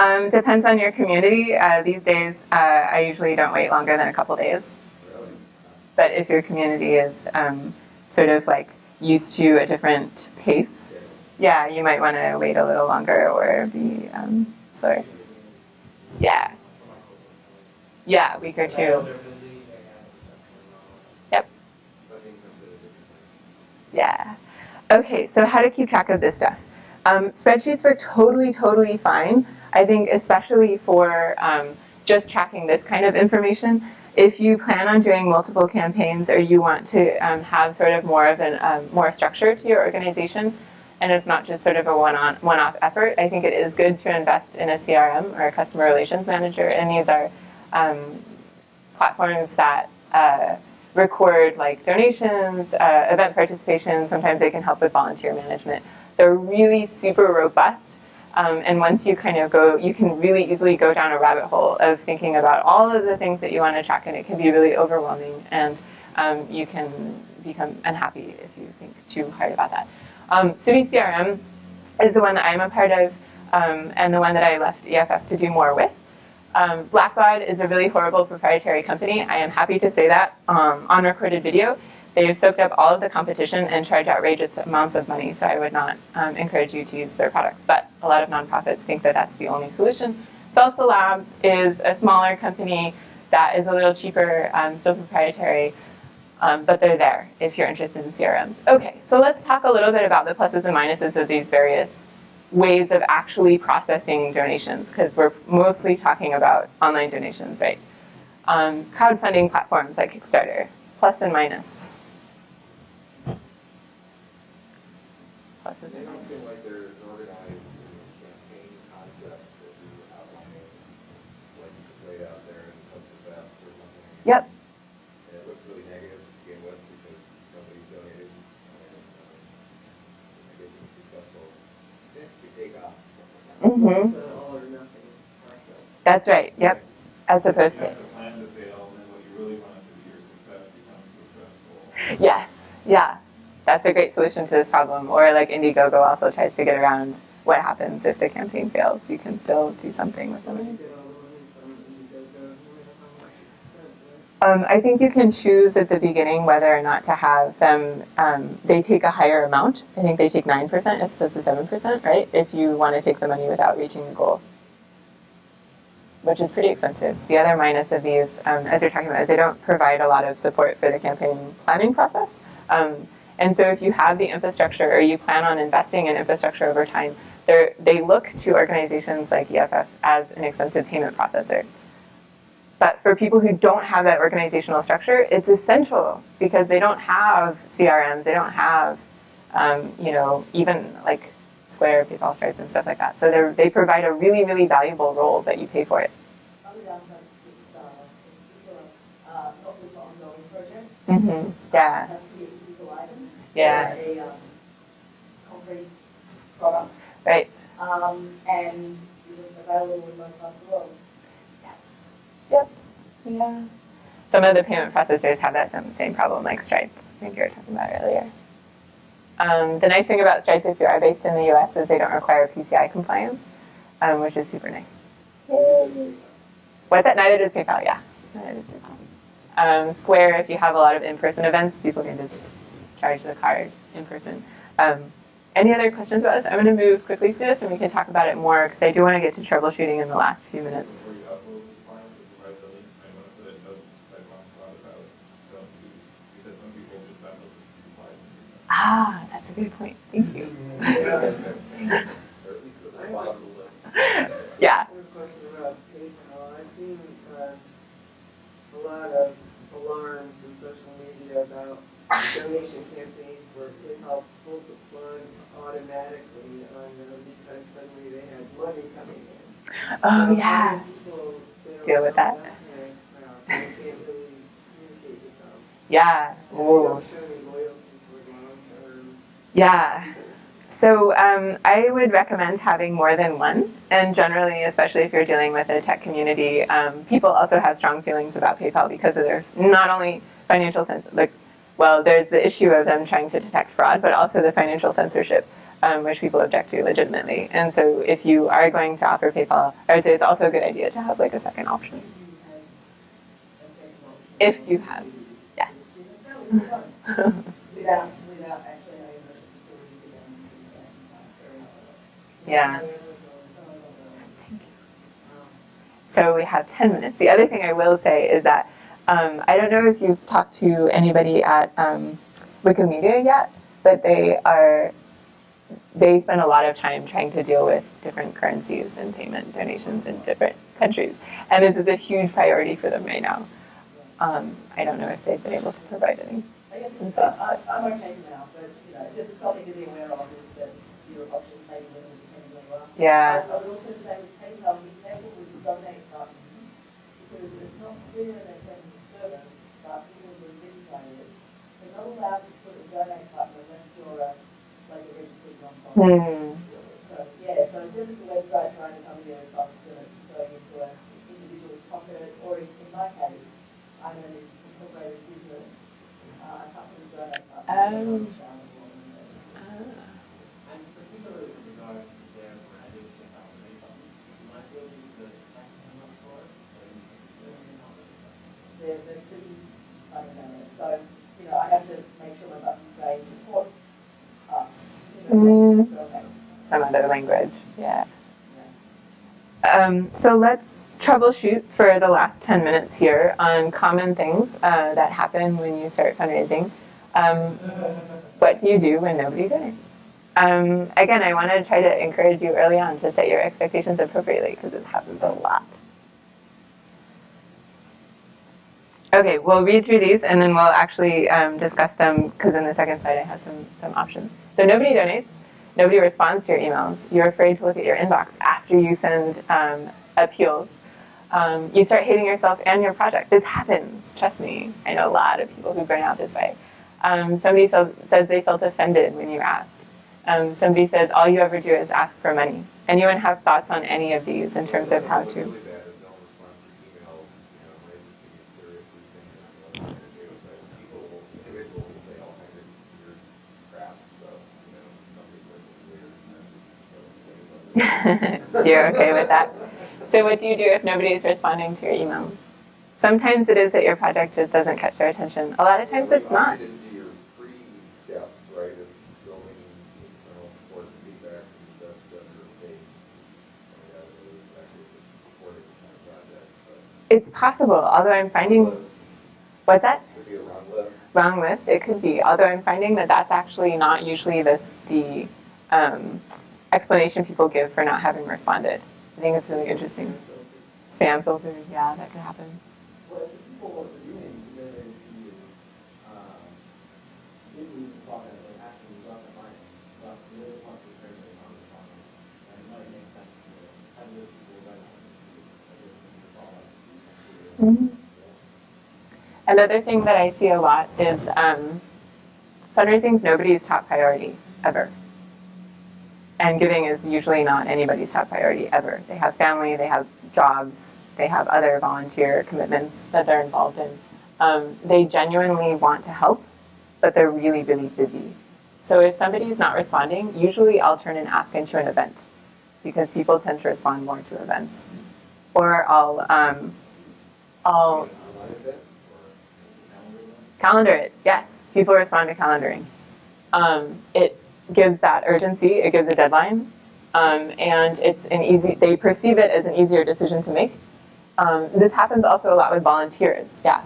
Um, depends on your community. Uh, these days, uh, I usually don't wait longer than a couple days. But if your community is um, sort of like used to a different pace, Yeah. you might want to wait a little longer or be um, slower. Yeah, yeah, week or two. Yep. Yeah. Okay, so how to keep track of this stuff. Um, spreadsheets are totally, totally fine. I think especially for um, just tracking this kind of information. If you plan on doing multiple campaigns or you want to um, have sort of more of a um, more structure to your organization, and it's not just sort of a one-on one-off effort, I think it is good to invest in a CRM or a customer relations manager. And these are um, platforms that uh, record like donations, uh, event participation. Sometimes they can help with volunteer management. They're really super robust. Um, and once you kind of go, you can really easily go down a rabbit hole of thinking about all of the things that you want to track, and it can be really overwhelming. And um, you can become unhappy if you think too hard about that. Um, Civi CRM is the one that I'm a part of, um, and the one that I left EFF to do more with. Um, Blackbaud is a really horrible proprietary company. I am happy to say that um, on recorded video. They've soaked up all of the competition and charge outrageous amounts of money, so I would not um, encourage you to use their products. But a lot of nonprofits think that that's the only solution. Salsa Labs is a smaller company that is a little cheaper, um, still proprietary, um, but they're there if you're interested in CRMs. Okay, so let's talk a little bit about the pluses and minuses of these various ways of actually processing donations, because we're mostly talking about online donations, right? Um, crowdfunding platforms like Kickstarter, plus and minus. Pluses They don't seem like they're as organized in the campaign concept that you outlining, like you just laid out there in Hope for Best or something. Yep. And it looks really negative to begin with because nobody's donated. And, um, I guess it's successful. Yeah, we take off. Mm-hmm. It's all or nothing process. That's right. Yep. As opposed to have to plan to fail, and then what you really to be, your success becomes the stressful. yes, yeah. That's a great solution to this problem. Or like Indiegogo also tries to get around what happens if the campaign fails. You can still do something with the money. Um, I think you can choose at the beginning whether or not to have them. Um, they take a higher amount. I think they take nine percent as opposed to seven percent, right? If you want to take the money without reaching the goal, which is pretty expensive. The other minus of these, um, as you're talking about, is they don't provide a lot of support for the campaign planning process. And so, if you have the infrastructure or you plan on investing in infrastructure over time, they're- look to organizations like EFF as an expensive payment processor. But for people who don't have that organizational structure, it's essential because they don't have CRMs, they don't have, um, you know, even like Square, PayPal, Stripe, and stuff like that. So they they provide a really, really valuable role that you pay for it. Other downsides to Kickstarter, in particular, uh, not good for ongoing projects. Mm-hmm. Yeah, It has to be a physical item. Yeah. Or a, um, concrete product, right. um, and isn't available in most parts of the world. Yeah. Some of the payment processors have that same, same problem, like Stripe, I think you were talking about earlier. Um, the nice thing about Stripe, if you are based in the US, is they don't require PCI compliance, um, which is super nice. Yay. What's that? Neither does PayPal, yeah. Neither does PayPal. Um, Square, if you have a lot of in-person events, people can just charge the card in person. Um, any other questions about this? I'm going to move quickly through this and we can talk about it more because I do want to get to troubleshooting in the last few minutes. Ah, that's a good point. Thank you. [laughs] yeah. I've seen uh, a lot of alarms in social media about donation campaigns where PayPal pulled the plug automatically on them because suddenly they had money coming in. Oh, So yeah. people, Deal with that. Okay, well, they can't really communicate with them. Yeah. Ooh. don't show any loyalty for long term. Yeah. So um, I would recommend having more than one. And generally, especially if you're dealing with a tech community, um, people also have strong feelings about PayPal because of their not only financial sense, like, well, there's the issue of them trying to detect fraud, but also the financial censorship, um, which people object to legitimately. And so if you are going to offer PayPal, I would say it's also a good idea to have like a second option. If you have, yeah. [laughs] Without, without actually having a facility to them, it's very Yeah. So we have 10 minutes. The other thing I will say is that um, I don't know if you've talked to anybody at um, Wikimedia yet, but they are they spend a lot of time trying to deal with different currencies and payment donations in different countries, and this is a huge priority for them right now. Um, I don't know if they've been able to provide any. I guess I, I, I'm okay for now, but, you know, just something to be aware of is that your options may be limited depending where you are. Yeah. I would also say with PayPal, be careful with donate buttons, because it's not clear in their terms of service, but people who are big players, they're not allowed to put a donate button unless you're a, like a registered non-profit. Hmm. So, yeah, so if the website trying to come here cost to going into an individual's pocket, or in, in my case, I'm an incorporated business, uh, I can't put a donate button. Oh. Ah. And particularly with regards to their branding and information, you might be able to use the text memo for it, so you can really know it. They're, they're pretty fundamental, so, you know, I have to make sure my buttons say support us, you know, Mm. Some other language. Yeah. Yeah. Um, so let's troubleshoot for the last 10 minutes here on common things uh, that happen when you start fundraising. Um, what do you do when nobody donates? Um, again, I want to try to encourage you early on to set your expectations appropriately because it happens a lot. Okay, we'll read through these and then we'll actually um, discuss them because in the second slide I have some, some options. So nobody donates, nobody responds to your emails, you're afraid to look at your inbox after you send um, appeals. Um, you start hating yourself and your project. This happens, trust me. I know a lot of people who burn out this way. Um, somebody so, says they felt offended when you asked. Um, somebody says all you ever do is ask for money. Anyone have thoughts on any of these in terms of how to? really bad is no response to emails, you know, might just be seriously thinking of what to do, but people, will- individuals will say all kinds of weird crap, so, you know, somebody says it's weird, and then, so, [laughs] You're okay with that? So what do you do if nobody is responding to your emails? Sometimes it is that your project just doesn't catch their attention. A lot of times it's not. Once you get into your pre-steps, right, of building internal support and feedback and that's better pace. And that is actually supporting kind of project, but. It's possible, although I'm finding, what's that? Could be a wrong list. Wrong list, it could be, although I'm finding that that's actually not usually this, the um, explanation people give for not having responded. I think it's really interesting. Spam filter, yeah, that could happen. Well, if people want to do it, then if you, um, if we talk about it, actually, we got the money, but we really want to turn it on the phone. And it might make sense to have those people run on, Mhm. Another thing that I see a lot is um, fundraising is nobody's top priority ever. And giving is usually not anybody's top priority ever. They have family, they have jobs, they have other volunteer commitments that they're involved in. Um, they genuinely want to help, but they're really, really busy. So if somebody's not responding, usually I'll turn and ask into an event because people tend to respond more to events. Or I'll, um, I'll calendar it. Yes, people respond to calendaring. Um, it gives that urgency, it gives a deadline, um, and it's an easy, they perceive it as an easier decision to make. Um, this happens also a lot with volunteers, yeah.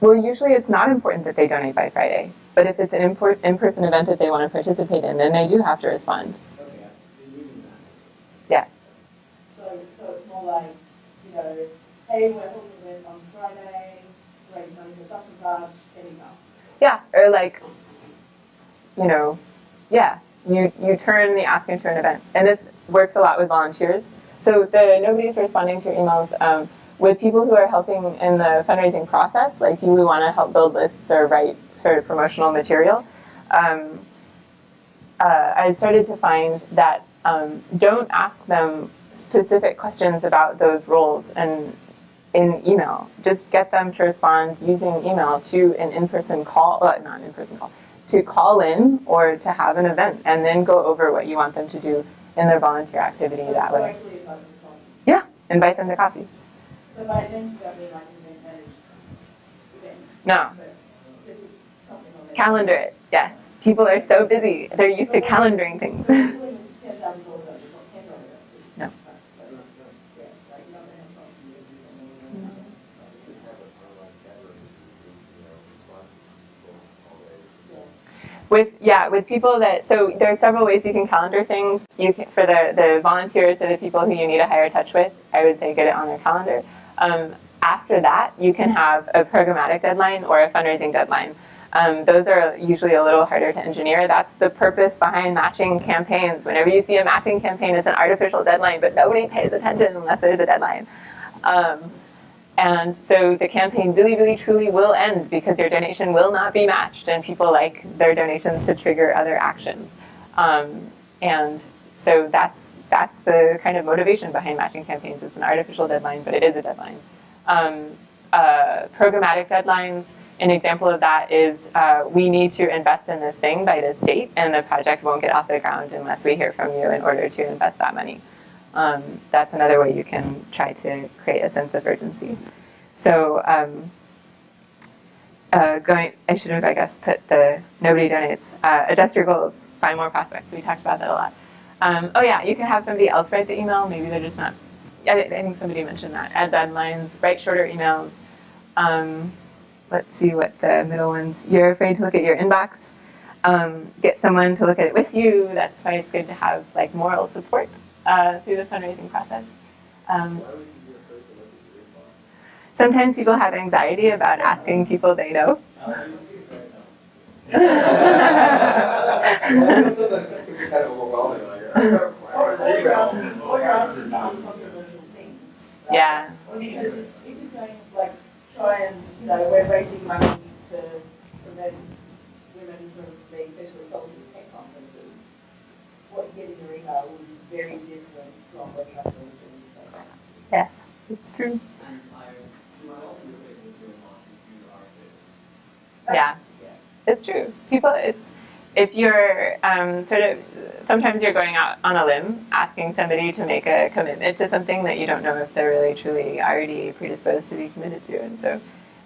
Well, usually it's not important that they donate by Friday, but if it's an in-person event that they want to participate in, then they do have to respond. Like, you know, hey, we're holding on Friday, raise money for such and such, email. Yeah, or like, you know, yeah, you, you turn the ask into an event. And this works a lot with volunteers. So the nobody's responding to your emails um, with people who are helping in the fundraising process, like you want to help build lists or write sort of promotional material. Um, uh, I started to find that um, don't ask them specific questions about those roles and in email. Just get them to respond using email to an in-person call, uh, not an in-person call, to call in or to have an event and then go over what you want them to do in their volunteer activity So- that way. Yeah, invite them to coffee. So by then, No, calendar it, yes. People are so busy, they're used to calendaring things. [laughs] Ten thousand dollars, it's not ten dollars. No. So, yeah, like, you don't have problems with it. We have an online chat room, you know, respond to people all day. With yeah, with people that so there are several ways you can calendar things. You can, for the the volunteers or the people who you need a higher touch with, I would say get it on their calendar. Um, after that, you can have a programmatic deadline or a fundraising deadline. Um, those are usually a little harder to engineer. That's the purpose behind matching campaigns. Whenever you see a matching campaign, it's an artificial deadline, but nobody pays attention unless there's a deadline. Um, and so the campaign really, really, truly will end because your donation will not be matched, and people like their donations to trigger other actions. Um, and so that's that's the kind of motivation behind matching campaigns. It's an artificial deadline, but it is a deadline. Um, uh, programmatic deadlines. An example of that is uh, we need to invest in this thing by this date, and the project won't get off the ground unless we hear from you in order to invest that money. Um, that's another way you can try to create a sense of urgency. So um, uh, going, I should have, I guess, put the nobody donates. Uh, adjust your goals. Find more prospects. We talked about that a lot. Um, oh yeah, you can have somebody else write the email. Maybe they're just not. I, I think somebody mentioned that. Add deadlines. Write shorter emails. Um, let's see what the middle ones. You're afraid to look at your inbox. Um, get someone to look at it with you. That's why it's good to have like moral support uh, through the fundraising process. Um, sometimes people have anxiety about asking people they know. [laughs] Yeah. Try and, you know, we're raising money to prevent women from being sexually assaulted at conferences, what you get in your email very different from what you have to. Yes, it's true. And I, my ultimate favorite is doing launches to our kids. Yeah, it's true. People, it's if you're um, sort of sometimes you're going out on a limb asking somebody to make a commitment to something that you don't know if they're really truly already predisposed to be committed to, and so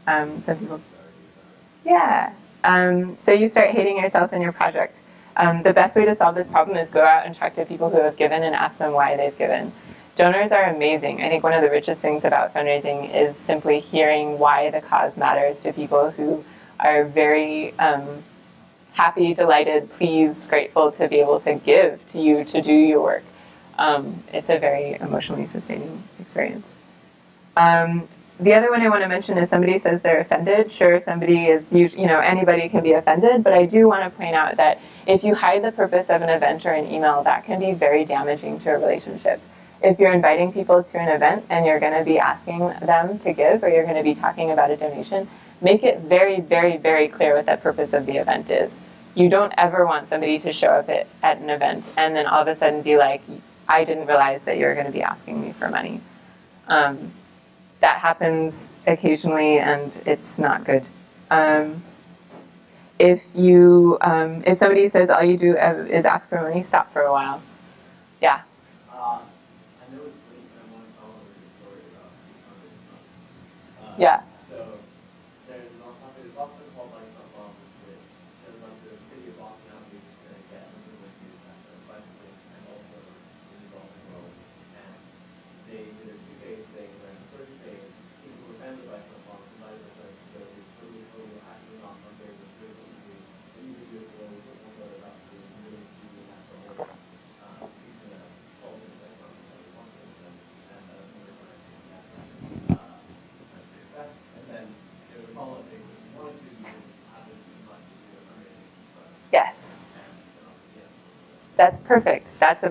um, some people, yeah. Um, so you start hating yourself and your project. Um, the best way to solve this problem is go out and talk to people who have given and ask them why they've given. Donors are amazing. I think one of the richest things about fundraising is simply hearing why the cause matters to people who are very um, happy, delighted, pleased, grateful to be able to give to you to do your work. Um, it's a very emotionally sustaining experience. Um, the other one I want to mention is somebody says they're offended. Sure, somebody is, you know, anybody can be offended, but I do want to point out that if you hide the purpose of an event or an email, that can be very damaging to a relationship. If you're inviting people to an event and you're going to be asking them to give or you're going to be talking about a donation, make it very, very, very clear what that purpose of the event is. You don't ever want somebody to show up at, at an event and then all of a sudden be like, I didn't realize that you were going to be asking me for money. Um, that happens occasionally and it's not good. Um, if you, um, if somebody says all you do uh, is ask for money, stop for a while. Yeah. Uh, I know it's late, but I want to follow your story about the Uh, Yeah. So there's an often, there's often called like a bomb which there's like the city of Boston out here to get into the youth center, bicycling and also in the Boston Road. And they did a two phase thing where the first phase, people who were fans of bicycle bombs invited us to go to Peru who actually not fundraising frequently, individual or about to really do that for all, uh, people that all the like, um, fundraising and, and, uh, fundraising, uh, success. And then, you know, the follow-up thing, was one, two, you have to do much to do a fundraising, but, Yes. and, um, yeah. That's perfect. That's a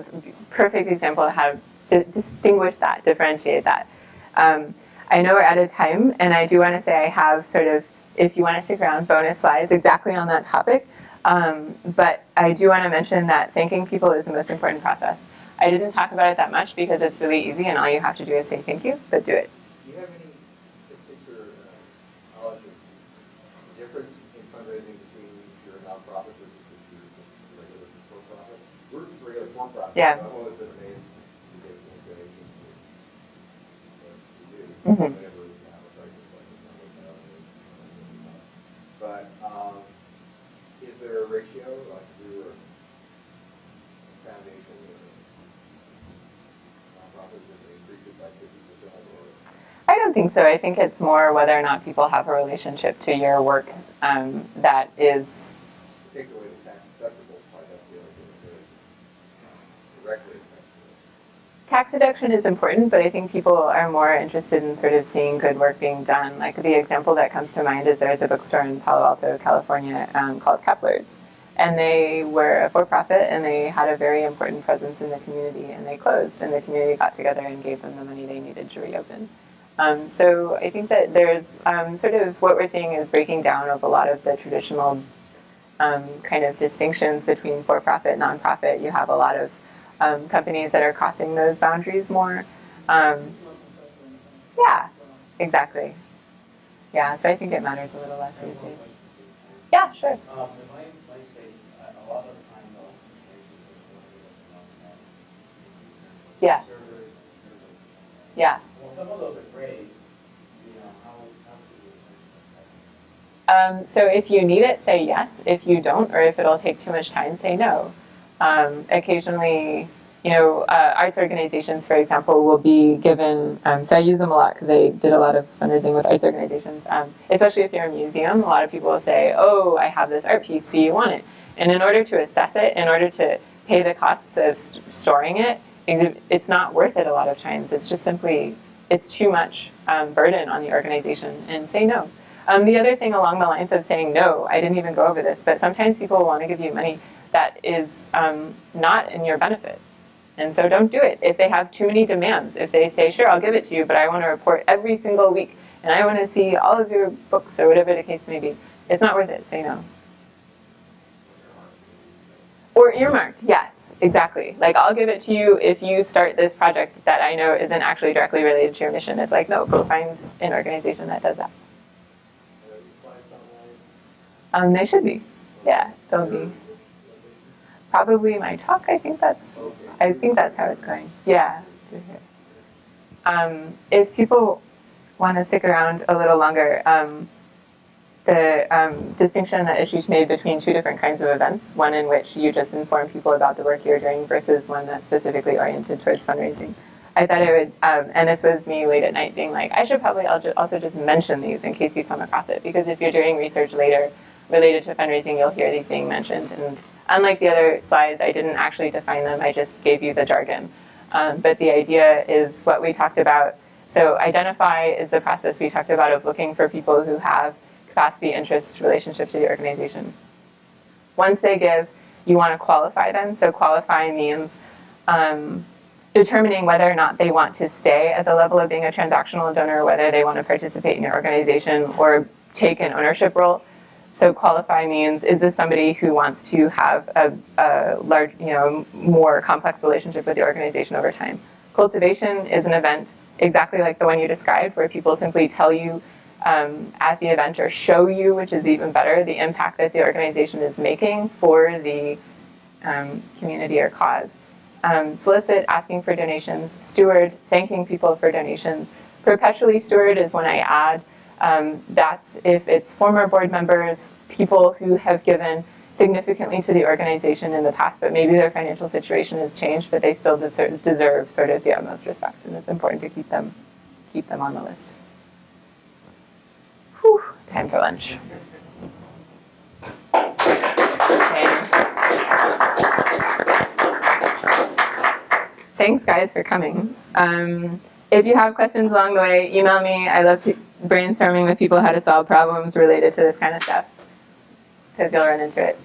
perfect example of how to distinguish that, differentiate that. Um, I know we're out of time, and I do want to say I have sort of, if you want to stick around, bonus slides exactly on that topic. Um, but I do want to mention that thanking people is the most important process. I didn't talk about it that much because it's really easy, and all you have to do is say thank you, but do it. Do you have any statistics or uh, knowledge of the difference in fundraising between if you're a nonprofit versus if you're a regular for-profit? We're just regular for-profit. Yeah. so I've always been amazed to get any donations to what we do. Mhm. Whenever we have a crisis like this, I look out and it's, uh, But, um, is there a ratio, like if we were foundation or nonprofit, does increase it by fifty percent or? I don't think so. I think it's more whether or not people have a relationship to your work um, that is Take away the tax deductible part, that's the other thing that really directly affects it. Tax deduction is important, but I think people are more interested in sort of seeing good work being done. Like the example that comes to mind is there's a bookstore in Palo Alto, California um, called Kepler's. And they were a for-profit and they had a very important presence in the community and they closed and the community got together and gave them the money they needed to reopen. Um, so I think that there's um, sort of what we're seeing is breaking down of a lot of the traditional um, kind of distinctions between for-profit, nonprofit. You have a lot of um, companies that are crossing those boundaries more. Um, yeah, exactly. Yeah, so I think it matters a little less these days. Yeah, sure. Um, in my, my space, a a lot of the time though, information is Yeah. Yeah. Well, some of those are great, you know, how, how should we? Um, so if you need it, say yes. If you don't, or if it'll take too much time, say no. Um, occasionally, you know, uh, arts organizations, for example, will be given. Um, so I use them a lot because I did a lot of fundraising with arts organizations. Um, especially if you're a museum, a lot of people will say, "Oh, I have this art piece. Do you want it?" And in order to assess it, in order to pay the costs of st- storing it, it's not worth it a lot of times. It's just simply it's too much um, burden on the organization, and say no. Um, the other thing along the lines of saying no, I didn't even go over this, but sometimes people want to give you money that is um, not in your benefit. And so don't do it. If they have too many demands, if they say, sure, I'll give it to you, but I want to report every single week and I want to see all of your books or whatever the case may be, it's not worth it. Say no. Or earmarked, yes, exactly. Like I'll give it to you if you start this project that I know isn't actually directly related to your mission. It's like, no, go find an organization that does that. Are these slides online? Um, they should be. Yeah, they'll be. Probably my talk. I think that's. I think that's how it's going. Yeah. Um, if people want to stick around a little longer, um, the um, distinction that Ashish made between two different kinds of events, one in which you just inform people about the work you're doing versus one that's specifically oriented towards fundraising. I thought I would, um, and this was me late at night being like, I should probably also just mention these in case you come across it, because if you're doing research later related to fundraising, you'll hear these being mentioned. And unlike the other slides, I didn't actually define them, I just gave you the jargon. Um, but the idea is what we talked about. So identify is the process we talked about of looking for people who have capacity, interest, relationship to the organization. Once they give, you want to qualify them. So qualify means um, determining whether or not they want to stay at the level of being a transactional donor, whether they want to participate in your organization or take an ownership role. So qualify means is this somebody who wants to have a, a large, you know, more complex relationship with the organization over time. Cultivation is an event exactly like the one you described, where people simply tell you um, at the event or show you, which is even better, the impact that the organization is making for the um, community or cause. Um, solicit, asking for donations. Steward, thanking people for donations. Perpetually steward is when I add. Um, that's if it's former board members, people who have given significantly to the organization in the past, but maybe their financial situation has changed, but they still deserve, deserve sort of the utmost respect, and it's important to keep them keep them on the list. Whew, time for lunch. Thanks, guys, for coming. Um, if you have questions along the way, email me. I love to brainstorming with people how to solve problems related to this kind of stuff because you'll run into it.